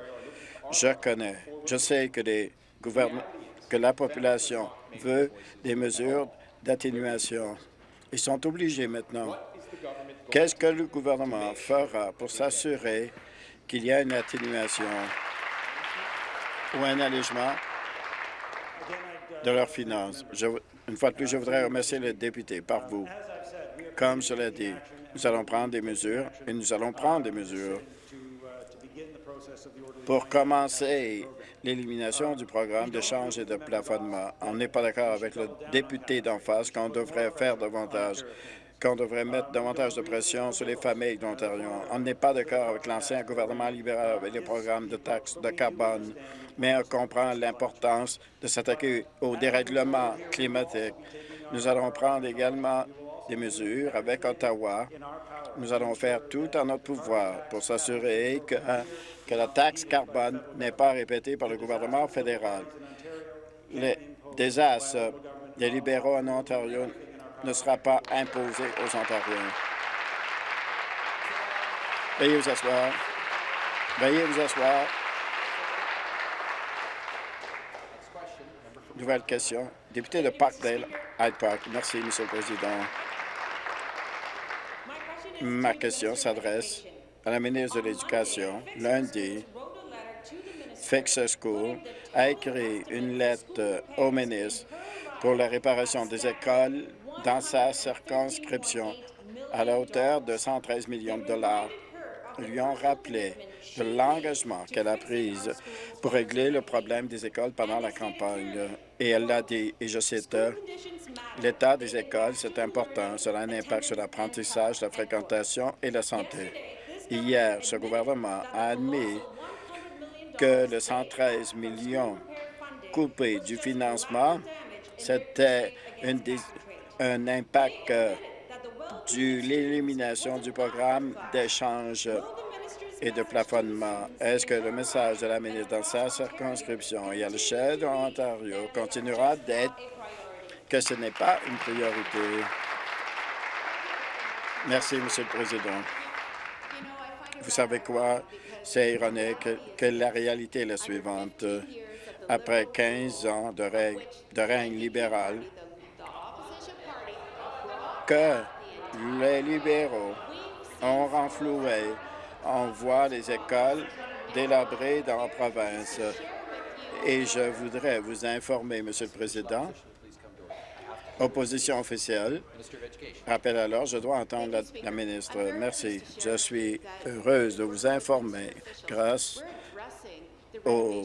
Je connais, je sais que, la population veut des mesures d'atténuation. Ils sont obligés maintenant. Qu'est-ce que le gouvernement fera pour s'assurer qu'il y a une atténuation ou un allègement de leurs finances? une fois de plus, je voudrais remercier les députés par vous. Comme cela dit, nous allons prendre des mesures et nous allons prendre des mesures pour commencer l'élimination du programme d'échange et de plafonnement. On n'est pas d'accord avec le député d'en face qu'on devrait faire davantage qu'on devrait mettre davantage de pression sur les familles d'Ontario. On n'est pas d'accord avec l'ancien gouvernement libéral avec les programmes de taxes de carbone, mais on comprend l'importance de s'attaquer au dérèglement climatique. Nous allons prendre également des mesures avec Ottawa. Nous allons faire tout en notre pouvoir pour s'assurer que, que la taxe carbone n'est pas répétée par le gouvernement fédéral. Les désastres des libéraux en Ontario ne sera pas imposé aux Ontariens. Veuillez vous asseoir. Veuillez vous asseoir. Nouvelle question. Député de Parkdale, Hyde Park. Merci, Monsieur le Président. Ma question s'adresse à la ministre de l'Éducation. Lundi, Fix School a écrit une lettre au ministre pour la réparation des écoles dans sa circonscription à la hauteur de 113 millions de dollars. lui ont rappelé de l'engagement qu'elle a pris pour régler le problème des écoles pendant la campagne. Et elle l'a dit, et je cite, « L'état des écoles, c'est important. Cela a un impact sur l'apprentissage, la fréquentation et la santé. » Hier, ce gouvernement a admis que le 113 millions coupés du financement, c'était un impact euh, de l'élimination du programme d'échange et de plafonnement. Est-ce que le message de la ministre dans sa circonscription et à l'échelle de l'Ontario continuera d'être que ce n'est pas une priorité? Merci, Monsieur le Président. Vous savez quoi? C'est ironique que la réalité est la suivante. Après 15 ans de règne, de règne libéral, que les libéraux ont renfloué, on voit les écoles délabrées dans la province. Et je voudrais vous informer, Monsieur le Président, Opposition officielle. Rappel alors, je dois entendre la, ministre. Merci. Je suis heureuse de vous informer grâce au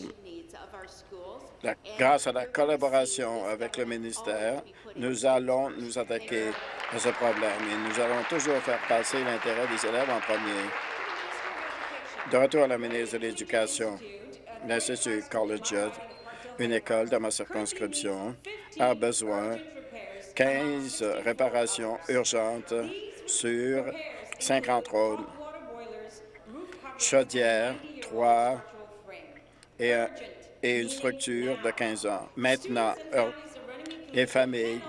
grâce à la collaboration avec le ministère, nous allons nous attaquer à ce problème et nous allons toujours faire passer l'intérêt des élèves en premier. De retour à la ministre de l'Éducation, l'Institut Collegiate, une école dans ma circonscription, a besoin 15 réparations urgentes sur 50 rôles, chaudières, 3 et, et une structure de 15 ans. Maintenant, euh, les familles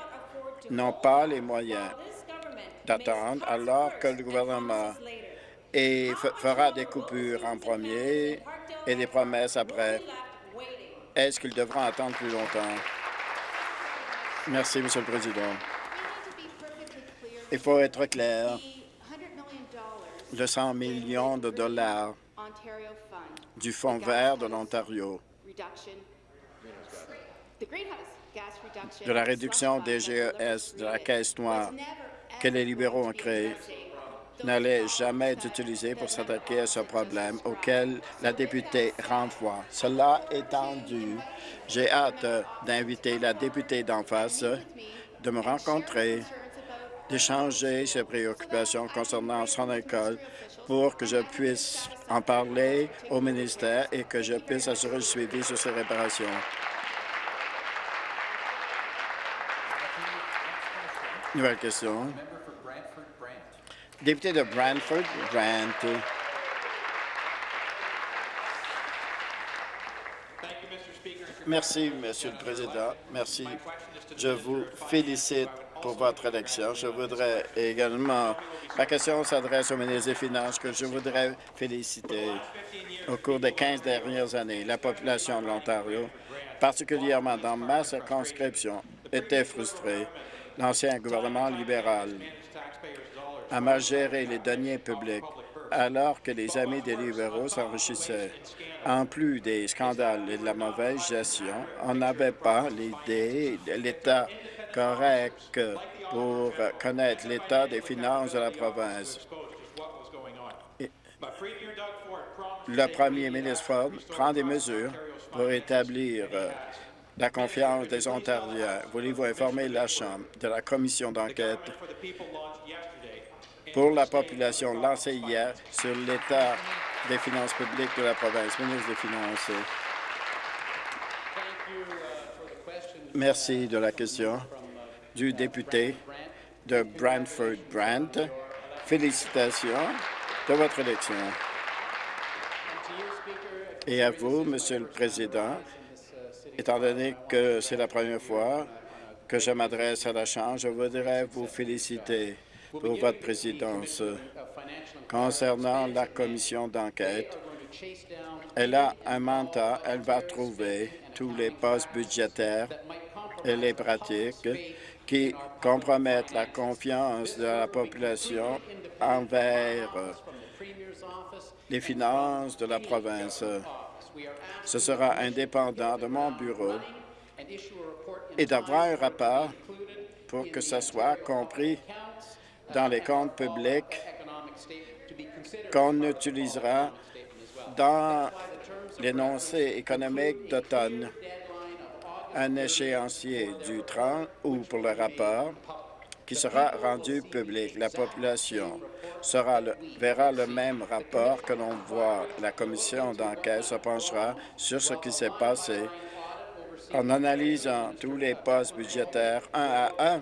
n'ont pas les moyens d'attendre alors que le gouvernement fera des coupures en premier et des promesses après. Est-ce qu'ils devront attendre plus longtemps? Merci, Monsieur le Président. Il faut être clair. Le 100 millions de dollars du Fonds vert de l'Ontario. de la réduction des GES de la Caisse noire que les libéraux ont créée n'allait jamais être utilisé pour s'attaquer à ce problème auquel la députée renvoie. Cela étant dit, j'ai hâte d'inviter la députée d'en face de me rencontrer, d'échanger ses préoccupations concernant son école pour que je puisse en parler au ministère et que je puisse assurer le suivi sur ces réparations. Nouvelle question. Député de Brantford, Brant. Merci, Monsieur le Président. Merci. Je vous félicite pour votre élection. Je voudrais également... La question s'adresse au ministre des Finances que je voudrais féliciter. Au cours des 15 dernières années, la population de l'Ontario, particulièrement dans ma circonscription, était frustrée. L'ancien gouvernement libéral a mal géré les deniers publics alors que les amis des libéraux s'enrichissaient. En plus des scandales et de la mauvaise gestion, on n'avait pas l'idée de l'État correct pour connaître l'état des finances de la province. le premier ministre Ford prend des mesures pour établir la confiance des Ontariens. Voulez-vous informer la Chambre de la commission d'enquête? Pour la population lancée hier sur l'état des finances publiques de la province. Ministre des Finances. Merci de la question du député de Brantford Brant. Félicitations de votre élection. Et à vous, Monsieur le Président, étant donné que c'est la première fois que je m'adresse à la Chambre, je voudrais vous féliciter pour votre présidence. Concernant la commission d'enquête, elle a un mandat, elle va trouver tous les postes budgétaires et les pratiques qui compromettent la confiance de la population envers les finances de la province. Ce sera indépendant de mon bureau et d'avoir un rapport pour que ce soit compris dans les comptes publics qu'on utilisera dans l'énoncé économique d'automne un échéancier du 30 ou pour le rapport qui sera rendu public. La population verra le même rapport que l'on voit. La commission d'enquête se penchera sur ce qui s'est passé en analysant tous les postes budgétaires un à un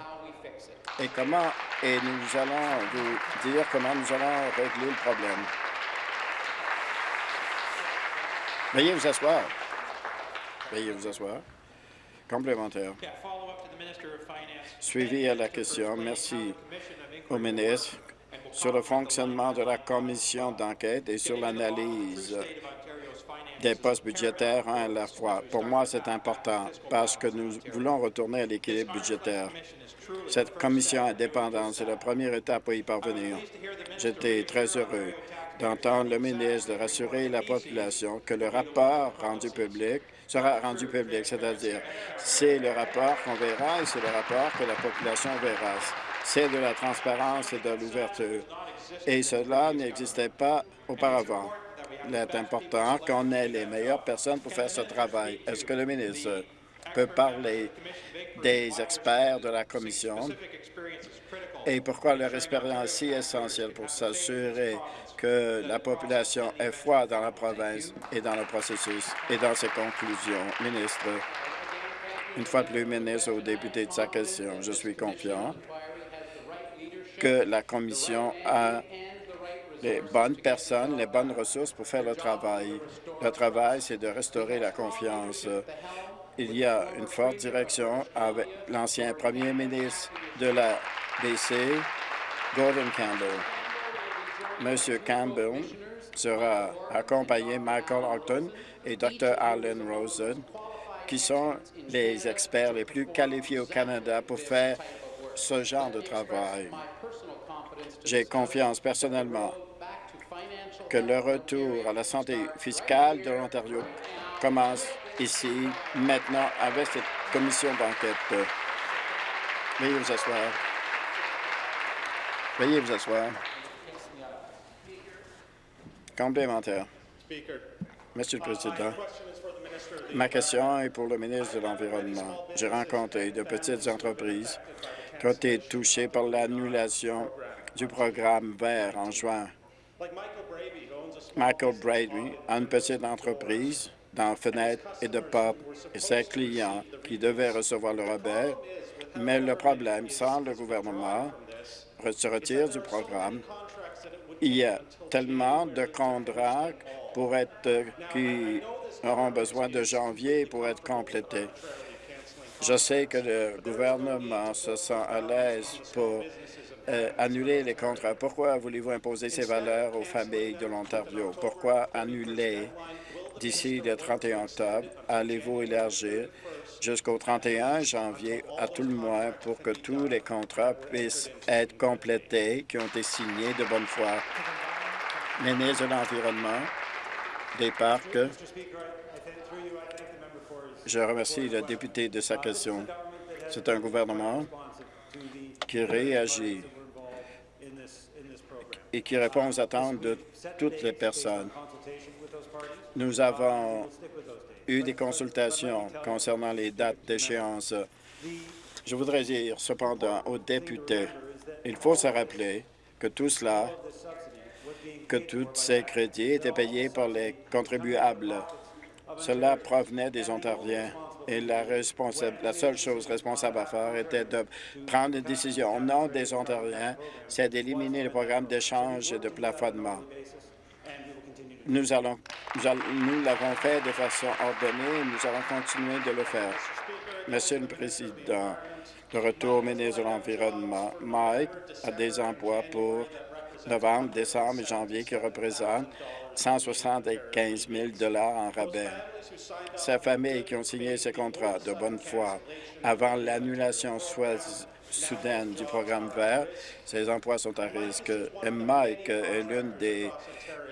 et comment et nous allons vous dire comment nous allons régler le problème. Veuillez vous asseoir. Veuillez vous asseoir. Complémentaire. Suivi à la question, merci au ministre sur le fonctionnement de la commission d'enquête et sur l'analyse des postes budgétaires un à la fois. Pour moi, c'est important parce que nous voulons retourner à l'équilibre budgétaire. Cette commission indépendante, c'est la première étape pour y parvenir. J'étais très heureux d'entendre le ministre de rassurer la population que le rapport rendu public sera rendu public, c'est-à-dire c'est le rapport qu'on verra et c'est le rapport que la population verra. C'est de la transparence et de l'ouverture. Et cela n'existait pas auparavant. Il est important qu'on ait les meilleures personnes pour faire ce travail. Est-ce que le ministre peut parler des experts de la Commission? Et pourquoi leur expérience est si essentielle pour s'assurer que la population est foi dans la province et dans le processus et dans ses conclusions? Ministre, une fois de plus, ministre aux députés de sa question, je suis confiant que la Commission a les bonnes personnes, les bonnes ressources pour faire le travail. Le travail, c'est de restaurer la confiance. Il y a une forte direction avec l'ancien premier ministre de la BC, Gordon Campbell. M. Campbell sera accompagné Michael Ogden et Dr. Alan Rosen, qui sont les experts les plus qualifiés au Canada pour faire ce genre de travail. J'ai confiance personnellement que le retour à la santé fiscale de l'Ontario commence ici, maintenant, avec cette commission d'enquête. Veuillez vous asseoir. Veuillez vous asseoir. Complémentaire. Monsieur le Président, ma question est pour le ministre de l'Environnement. J'ai rencontré de petites entreprises qui ont été touchées par l'annulation du programme vert en juin. Michael Brady a une petite entreprise dans Fenêtre et de Pop et ses clients qui devaient recevoir le rabais, mais le problème, sans le gouvernement, se retire du programme. Il y a tellement de contrats pour être, qui auront besoin de janvier pour être complétés. Je sais que le gouvernement se sent à l'aise pour euh, annuler les contrats. Pourquoi voulez-vous imposer ces valeurs aux familles de l'Ontario? Pourquoi annuler d'ici le 31 octobre? Allez-vous élargir jusqu'au 31 janvier à tout le moins pour que tous les contrats puissent être complétés qui ont été signés de bonne foi? Ministre de l'Environnement, des Parcs, je remercie le député de sa question. C'est un gouvernement qui réagit et qui répond aux attentes de toutes les personnes. Nous avons eu des consultations concernant les dates d'échéance. Je voudrais dire cependant aux députés, il faut se rappeler que tout cela, que tous ces crédits étaient payés par les contribuables. Cela provenait des Ontariens et la, seule chose responsable à faire était de prendre une décision au nom des Ontariens, c'est d'éliminer le programme d'échange et de plafonnement. Nous l'avons fait de façon ordonnée et nous allons continuer de le faire. Monsieur le Président, de retour au ministre de l'Environnement, Mike a des emplois pour novembre, décembre et janvier qui représentent 175 000 en rabais. Sa famille qui ont signé ces contrats de bonne foi avant l'annulation soudaine du programme vert, ces emplois sont à risque. Mike est l'une des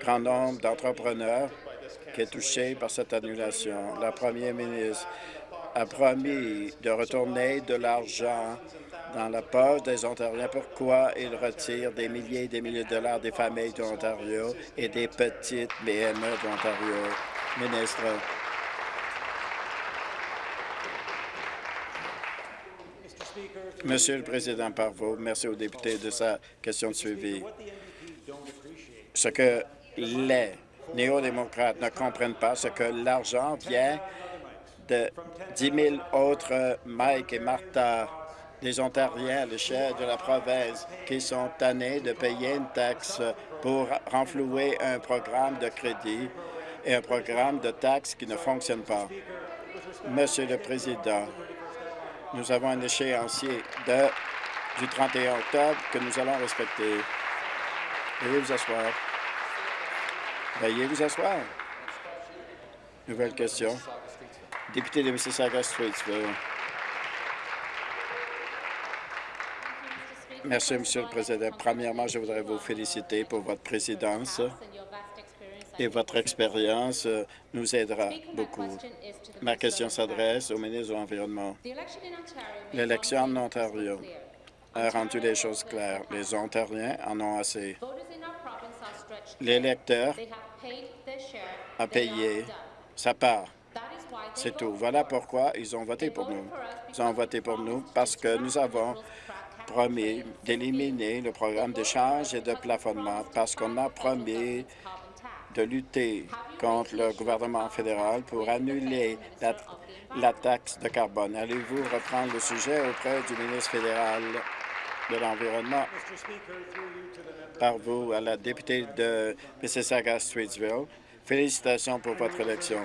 grands nombres d'entrepreneurs qui est touchée par cette annulation. La première ministre a promis de retourner de l'argent dans la poche des Ontariens. Pourquoi il retire des milliers et des milliers de dollars des familles de l'Ontario et des petites PME de l'Ontario? Ministre. Monsieur le Président Parvo, merci au député de sa question de suivi. Ce que les néo-démocrates ne comprennent pas, c'est que l'argent vient de 10 000 autres Mike et Martha, des Ontariens à l'échelle de la province, qui sont tannés de payer une taxe pour renflouer un programme de crédit et un programme de taxes qui ne fonctionne pas. Monsieur le Président, nous avons un échéancier du 31 octobre que nous allons respecter. Veuillez vous asseoir. Veuillez vous asseoir. Nouvelle question. Député de Mississauga-Streetsville. Merci, Monsieur le Président. Premièrement, je voudrais vous féliciter pour votre présidence et votre expérience nous aidera beaucoup. Ma question s'adresse au ministre de l'Environnement. L'élection en Ontario a rendu les choses claires. Les Ontariens en ont assez. L'électeur a payé sa part. C'est tout. Voilà pourquoi ils ont voté pour nous. Ils ont voté pour nous parce que nous avons promis d'éliminer le programme d'échange et de plafonnement, parce qu'on a promis de lutter contre le gouvernement fédéral pour annuler la, taxe de carbone. Allez-vous reprendre le sujet auprès du ministre fédéral de l'Environnement? Par vous, à la députée de Mississauga-Streetsville, félicitations pour votre élection.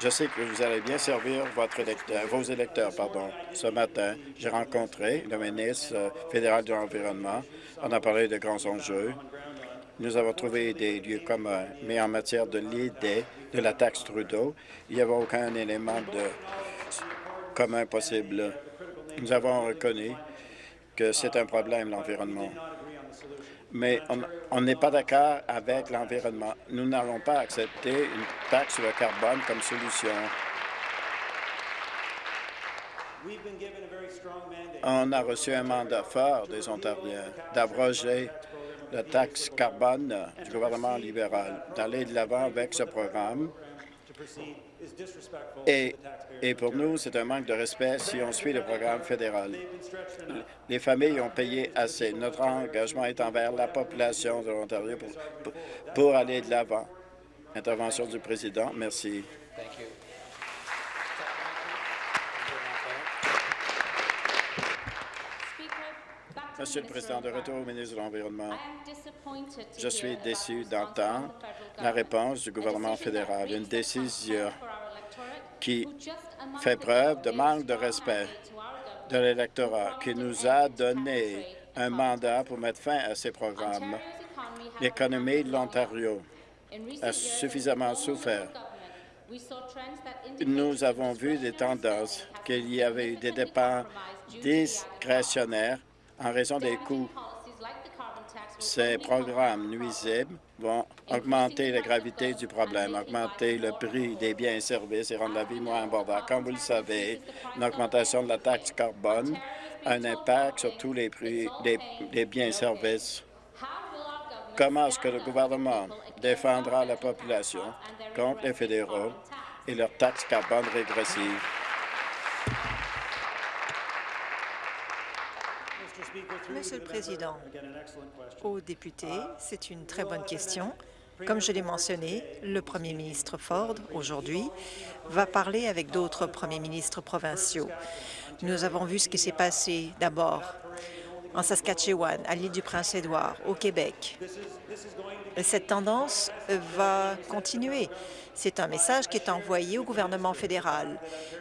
Je sais que vous allez bien servir vos électeurs. Pardon. Ce matin, j'ai rencontré le ministre euh, fédéral de l'Environnement. On a parlé de grands enjeux. Nous avons trouvé des lieux communs, mais en matière de l'idée de la taxe Trudeau, il n'y avait aucun élément de commun possible. Nous avons reconnu que c'est un problème, l'environnement mais on n'est pas d'accord avec l'environnement. Nous n'allons pas accepter une taxe sur le carbone comme solution. On a reçu un mandat fort des Ontariens d'abroger la taxe carbone du gouvernement libéral, d'aller de l'avant avec ce programme et, et pour nous, c'est un manque de respect si on suit le programme fédéral. Les familles ont payé assez. Notre engagement est envers la population de l'Ontario pour, pour, aller de l'avant. Intervention du président. Merci. Monsieur le Président, de retour au ministre de l'Environnement. Je suis déçu d'entendre la réponse du gouvernement fédéral, une décision qui fait preuve de manque de respect de l'électorat, qui nous a donné un mandat pour mettre fin à ces programmes. L'économie de l'Ontario a suffisamment souffert. Nous avons vu des tendances, qu'il y avait eu des dépenses discrétionnaires en raison des coûts. Ces programmes nuisibles vont augmenter la gravité du problème, augmenter le prix des biens et services et rendre la vie moins abordable. Comme vous le savez, une augmentation de la taxe carbone a un impact sur tous les prix des, biens et services. Comment est-ce que le gouvernement défendra la population contre les fédéraux et leur taxe carbone régressive? Monsieur le Président, aux députés, c'est une très bonne question. Comme je l'ai mentionné, le premier ministre Ford, aujourd'hui, va parler avec d'autres premiers ministres provinciaux. Nous avons vu ce qui s'est passé d'abord en Saskatchewan, à l'île du Prince-Édouard, au Québec. Cette tendance va continuer. C'est un message qui est envoyé au gouvernement fédéral.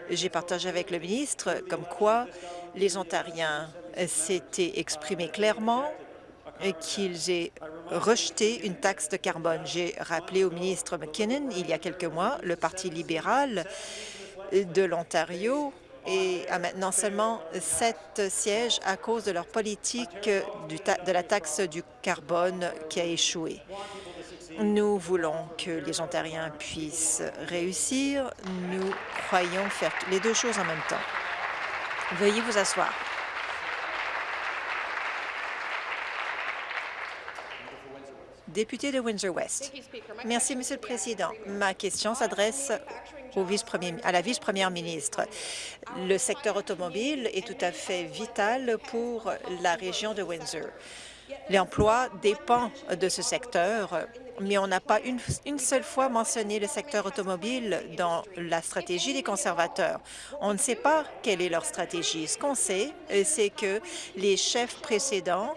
J'ai partagé avec le ministre comme quoi les Ontariens s'étaient exprimés clairement qu'ils aient rejeté une taxe de carbone. J'ai rappelé au ministre McKinnon il y a quelques mois, le Parti libéral de l'Ontario a maintenant seulement sept sièges à cause de leur politique de la taxe du carbone qui a échoué. Nous voulons que les Ontariens puissent réussir. Nous croyons faire les deux choses en même temps. Veuillez vous asseoir. Député de Windsor-West. Merci, Monsieur le Président. Ma question s'adresse à la vice-première ministre. Le secteur automobile est tout à fait vital pour la région de Windsor. L'emploi dépend de ce secteur, mais on n'a pas une, seule fois mentionné le secteur automobile dans la stratégie des conservateurs. On ne sait pas quelle est leur stratégie. Ce qu'on sait, c'est que les chefs précédents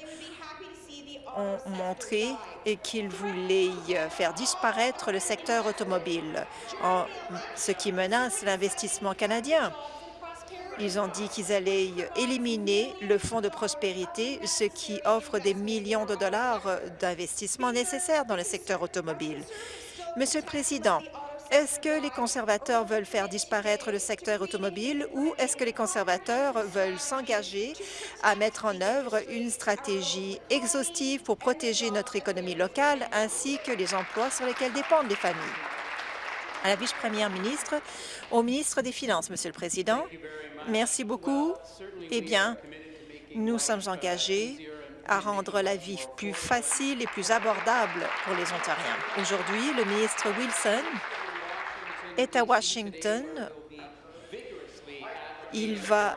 ont montré qu'ils voulaient faire disparaître le secteur automobile, ce qui menace l'investissement canadien. Ils ont dit qu'ils allaient éliminer le fonds de prospérité, ce qui offre des millions de dollars d'investissement nécessaires dans le secteur automobile. Monsieur le Président, est-ce que les conservateurs veulent faire disparaître le secteur automobile ou est-ce que les conservateurs veulent s'engager à mettre en œuvre une stratégie exhaustive pour protéger notre économie locale ainsi que les emplois sur lesquels dépendent les familles? À la vice-première ministre, au ministre des Finances, Monsieur le Président. Merci beaucoup. Eh bien, nous sommes engagés à rendre la vie plus facile et plus abordable pour les Ontariens. Aujourd'hui, le ministre Wilson est à Washington. Il va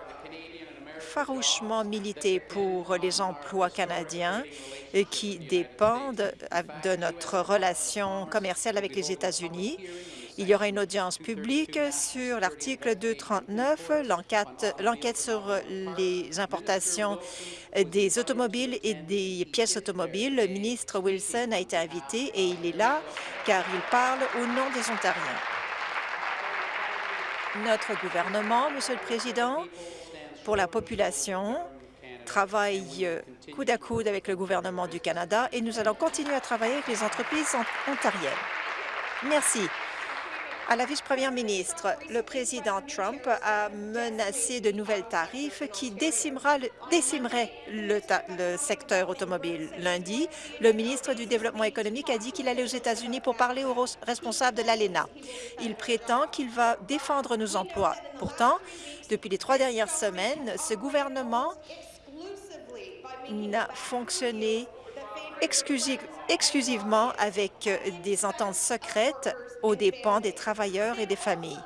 farouchement militer pour les emplois canadiens qui dépendent de notre relation commerciale avec les États-Unis. Il y aura une audience publique sur l'article 239, l'enquête sur les importations des automobiles et des pièces automobiles. Le ministre Wilson a été invité et il est là car il parle au nom des Ontariens. Notre gouvernement, Monsieur le Président, pour la population, travaille coude à coude avec le gouvernement du Canada et nous allons continuer à travailler avec les entreprises ontariennes. Merci. À la vice-première ministre, le président Trump a menacé de nouvelles tarifs qui décimeraient le, secteur automobile. Lundi, le ministre du Développement économique a dit qu'il allait aux États-Unis pour parler aux responsables de l'ALENA. Il prétend qu'il va défendre nos emplois. Pourtant, depuis les trois dernières semaines, ce gouvernement n'a fonctionné exclusivement avec des ententes secrètes aux dépens des travailleurs et des familles.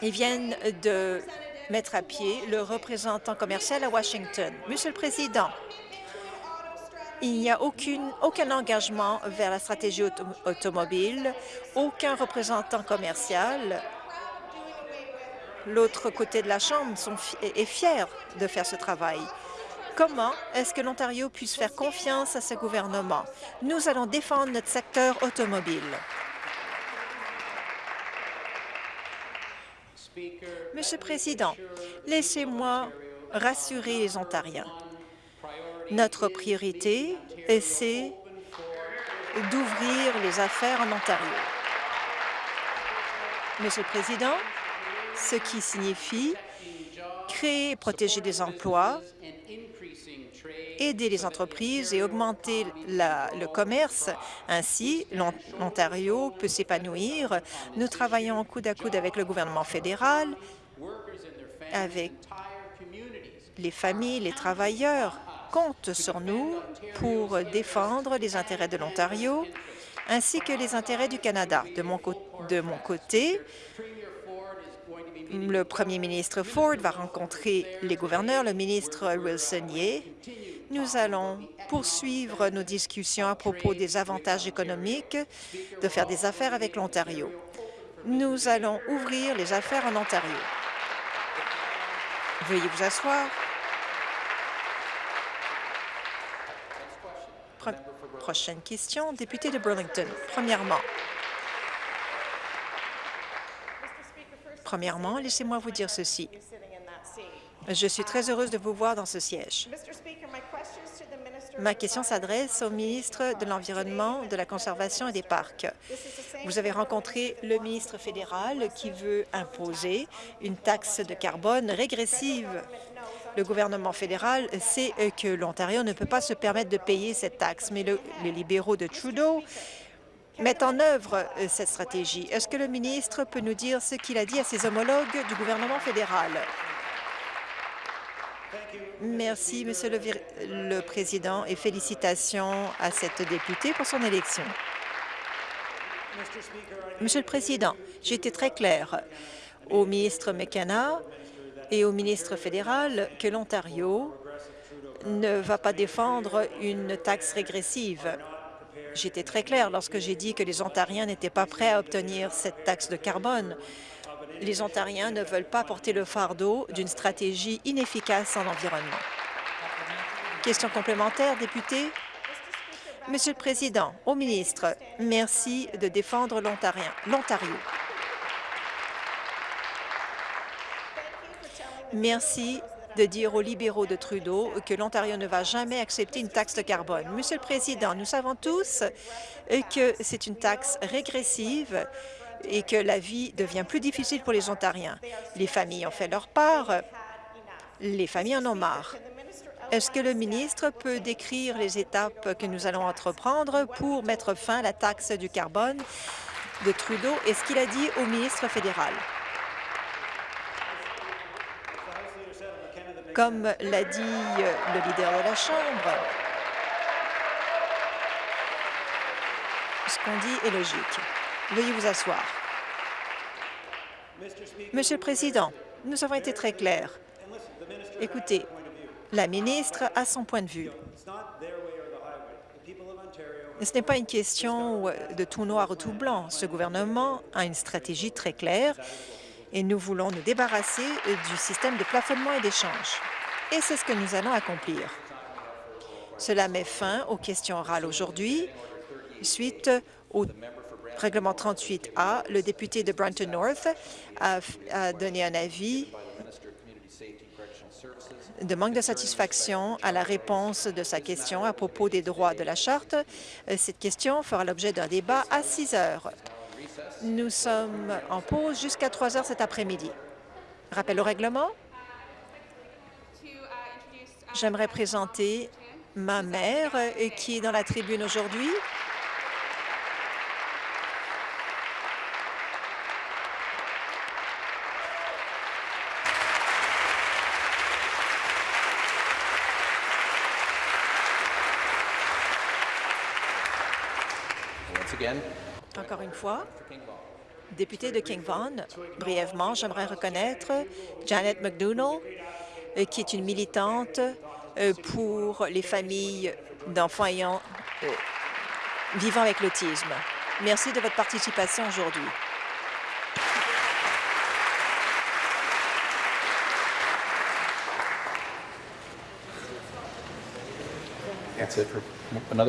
Ils viennent de mettre à pied le représentant commercial à Washington. Monsieur le Président, il n'y a aucun engagement vers la stratégie auto automobile, aucun représentant commercial. L'autre côté de la Chambre est fier de faire ce travail. Comment est-ce que l'Ontario puisse faire confiance à ce gouvernement? Nous allons défendre notre secteur automobile. Monsieur le Président, laissez-moi rassurer les Ontariens. Notre priorité, c'est d'ouvrir les affaires en Ontario. Monsieur le Président, ce qui signifie créer et protéger des emplois, aider les entreprises et augmenter le commerce. Ainsi, l'Ontario peut s'épanouir. Nous travaillons coude à coude avec le gouvernement fédéral, avec les familles, les travailleurs comptent sur nous pour défendre les intérêts de l'Ontario ainsi que les intérêts du Canada. De mon, de mon côté, le premier ministre Ford va rencontrer les gouverneurs, le ministre Wilson-Yeh. Nous allons poursuivre nos discussions à propos des avantages économiques de faire des affaires avec l'Ontario. Nous allons ouvrir les affaires en Ontario. Veuillez vous asseoir. prochaine question, député de Burlington. Premièrement, Premièrement, laissez-moi vous dire ceci. Je suis très heureuse de vous voir dans ce siège. Ma question s'adresse au ministre de l'Environnement, de la Conservation et des Parcs. Vous avez rencontré le ministre fédéral qui veut imposer une taxe de carbone régressive. Le gouvernement fédéral sait que l'Ontario ne peut pas se permettre de payer cette taxe, mais les libéraux de Trudeau mettent en œuvre cette stratégie. Est-ce que le ministre peut nous dire ce qu'il a dit à ses homologues du gouvernement fédéral? Merci, Monsieur le, le, Président, et félicitations à cette députée pour son élection. Monsieur le Président, j'ai été très clair au ministre McKenna et au ministre fédéral que l'Ontario ne va pas défendre une taxe régressive. J'étais très clair lorsque j'ai dit que les Ontariens n'étaient pas prêts à obtenir cette taxe de carbone les Ontariens ne veulent pas porter le fardeau d'une stratégie inefficace en environnement. Question complémentaire, député. Monsieur le Président, au ministre, merci de défendre l'Ontario. Merci de dire aux libéraux de Trudeau que l'Ontario ne va jamais accepter une taxe de carbone. Monsieur le Président, nous savons tous que c'est une taxe régressive et que la vie devient plus difficile pour les Ontariens. Les familles ont fait leur part, les familles en ont marre. Est-ce que le ministre peut décrire les étapes que nous allons entreprendre pour mettre fin à la taxe du carbone de Trudeau? Et ce qu'il a dit au ministre fédéral? Comme l'a dit le leader de la Chambre, ce qu'on dit est logique. Veuillez vous asseoir. Monsieur le Président, nous avons été très clairs. Écoutez, la ministre a son point de vue. Ce n'est pas une question de tout noir ou tout blanc. Ce gouvernement a une stratégie très claire et nous voulons nous débarrasser du système de plafonnement et d'échange. Et c'est ce que nous allons accomplir. Cela met fin aux questions orales aujourd'hui suite au règlement 38A, le député de Brunton North a, donné un avis de manque de satisfaction à la réponse de sa question à propos des droits de la Charte. Cette question fera l'objet d'un débat à 6 heures. Nous sommes en pause jusqu'à 3 heures cet après-midi. Rappel au règlement. J'aimerais présenter ma mère qui est dans la tribune aujourd'hui. Encore une fois, député de King Vaughan, brièvement, j'aimerais reconnaître Janet McDougall, euh, qui est une militante euh, pour les familles d'enfants ayant euh, vivant avec l'autisme. Merci de votre participation aujourd'hui.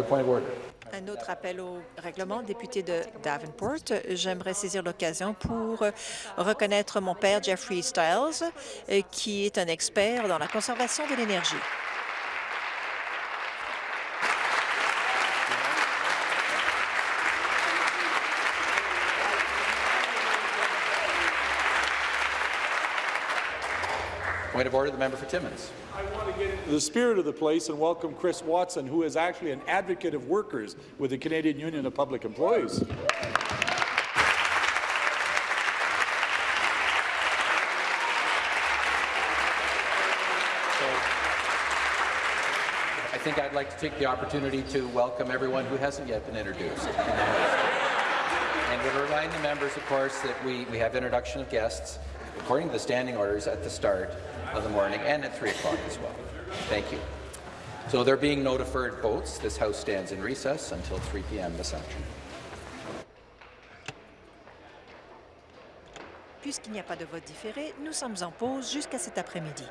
Point. Un autre appel au règlement, député de Davenport. J'aimerais saisir l'occasion pour reconnaître mon père, Jeffrey Stiles, qui est un expert dans la conservation de l'énergie. Point of order, the member for Timmins. I want to get into the spirit of the place and welcome Chris Watson, who is actually an advocate of workers with the Canadian Union of Public Employees. I think I'd like to take the opportunity to welcome everyone who hasn't yet been introduced. and would remind the members, of course, that we, we have introduction of guests according to the standing orders at the start of the morning and at 3 o'clock as well. Thank you. So there being no deferred votes, this House stands in recess until 3 p.m. this afternoon. Puisqu'il n'y a pas de vote différé, nous sommes en pause jusqu'à cet après-midi.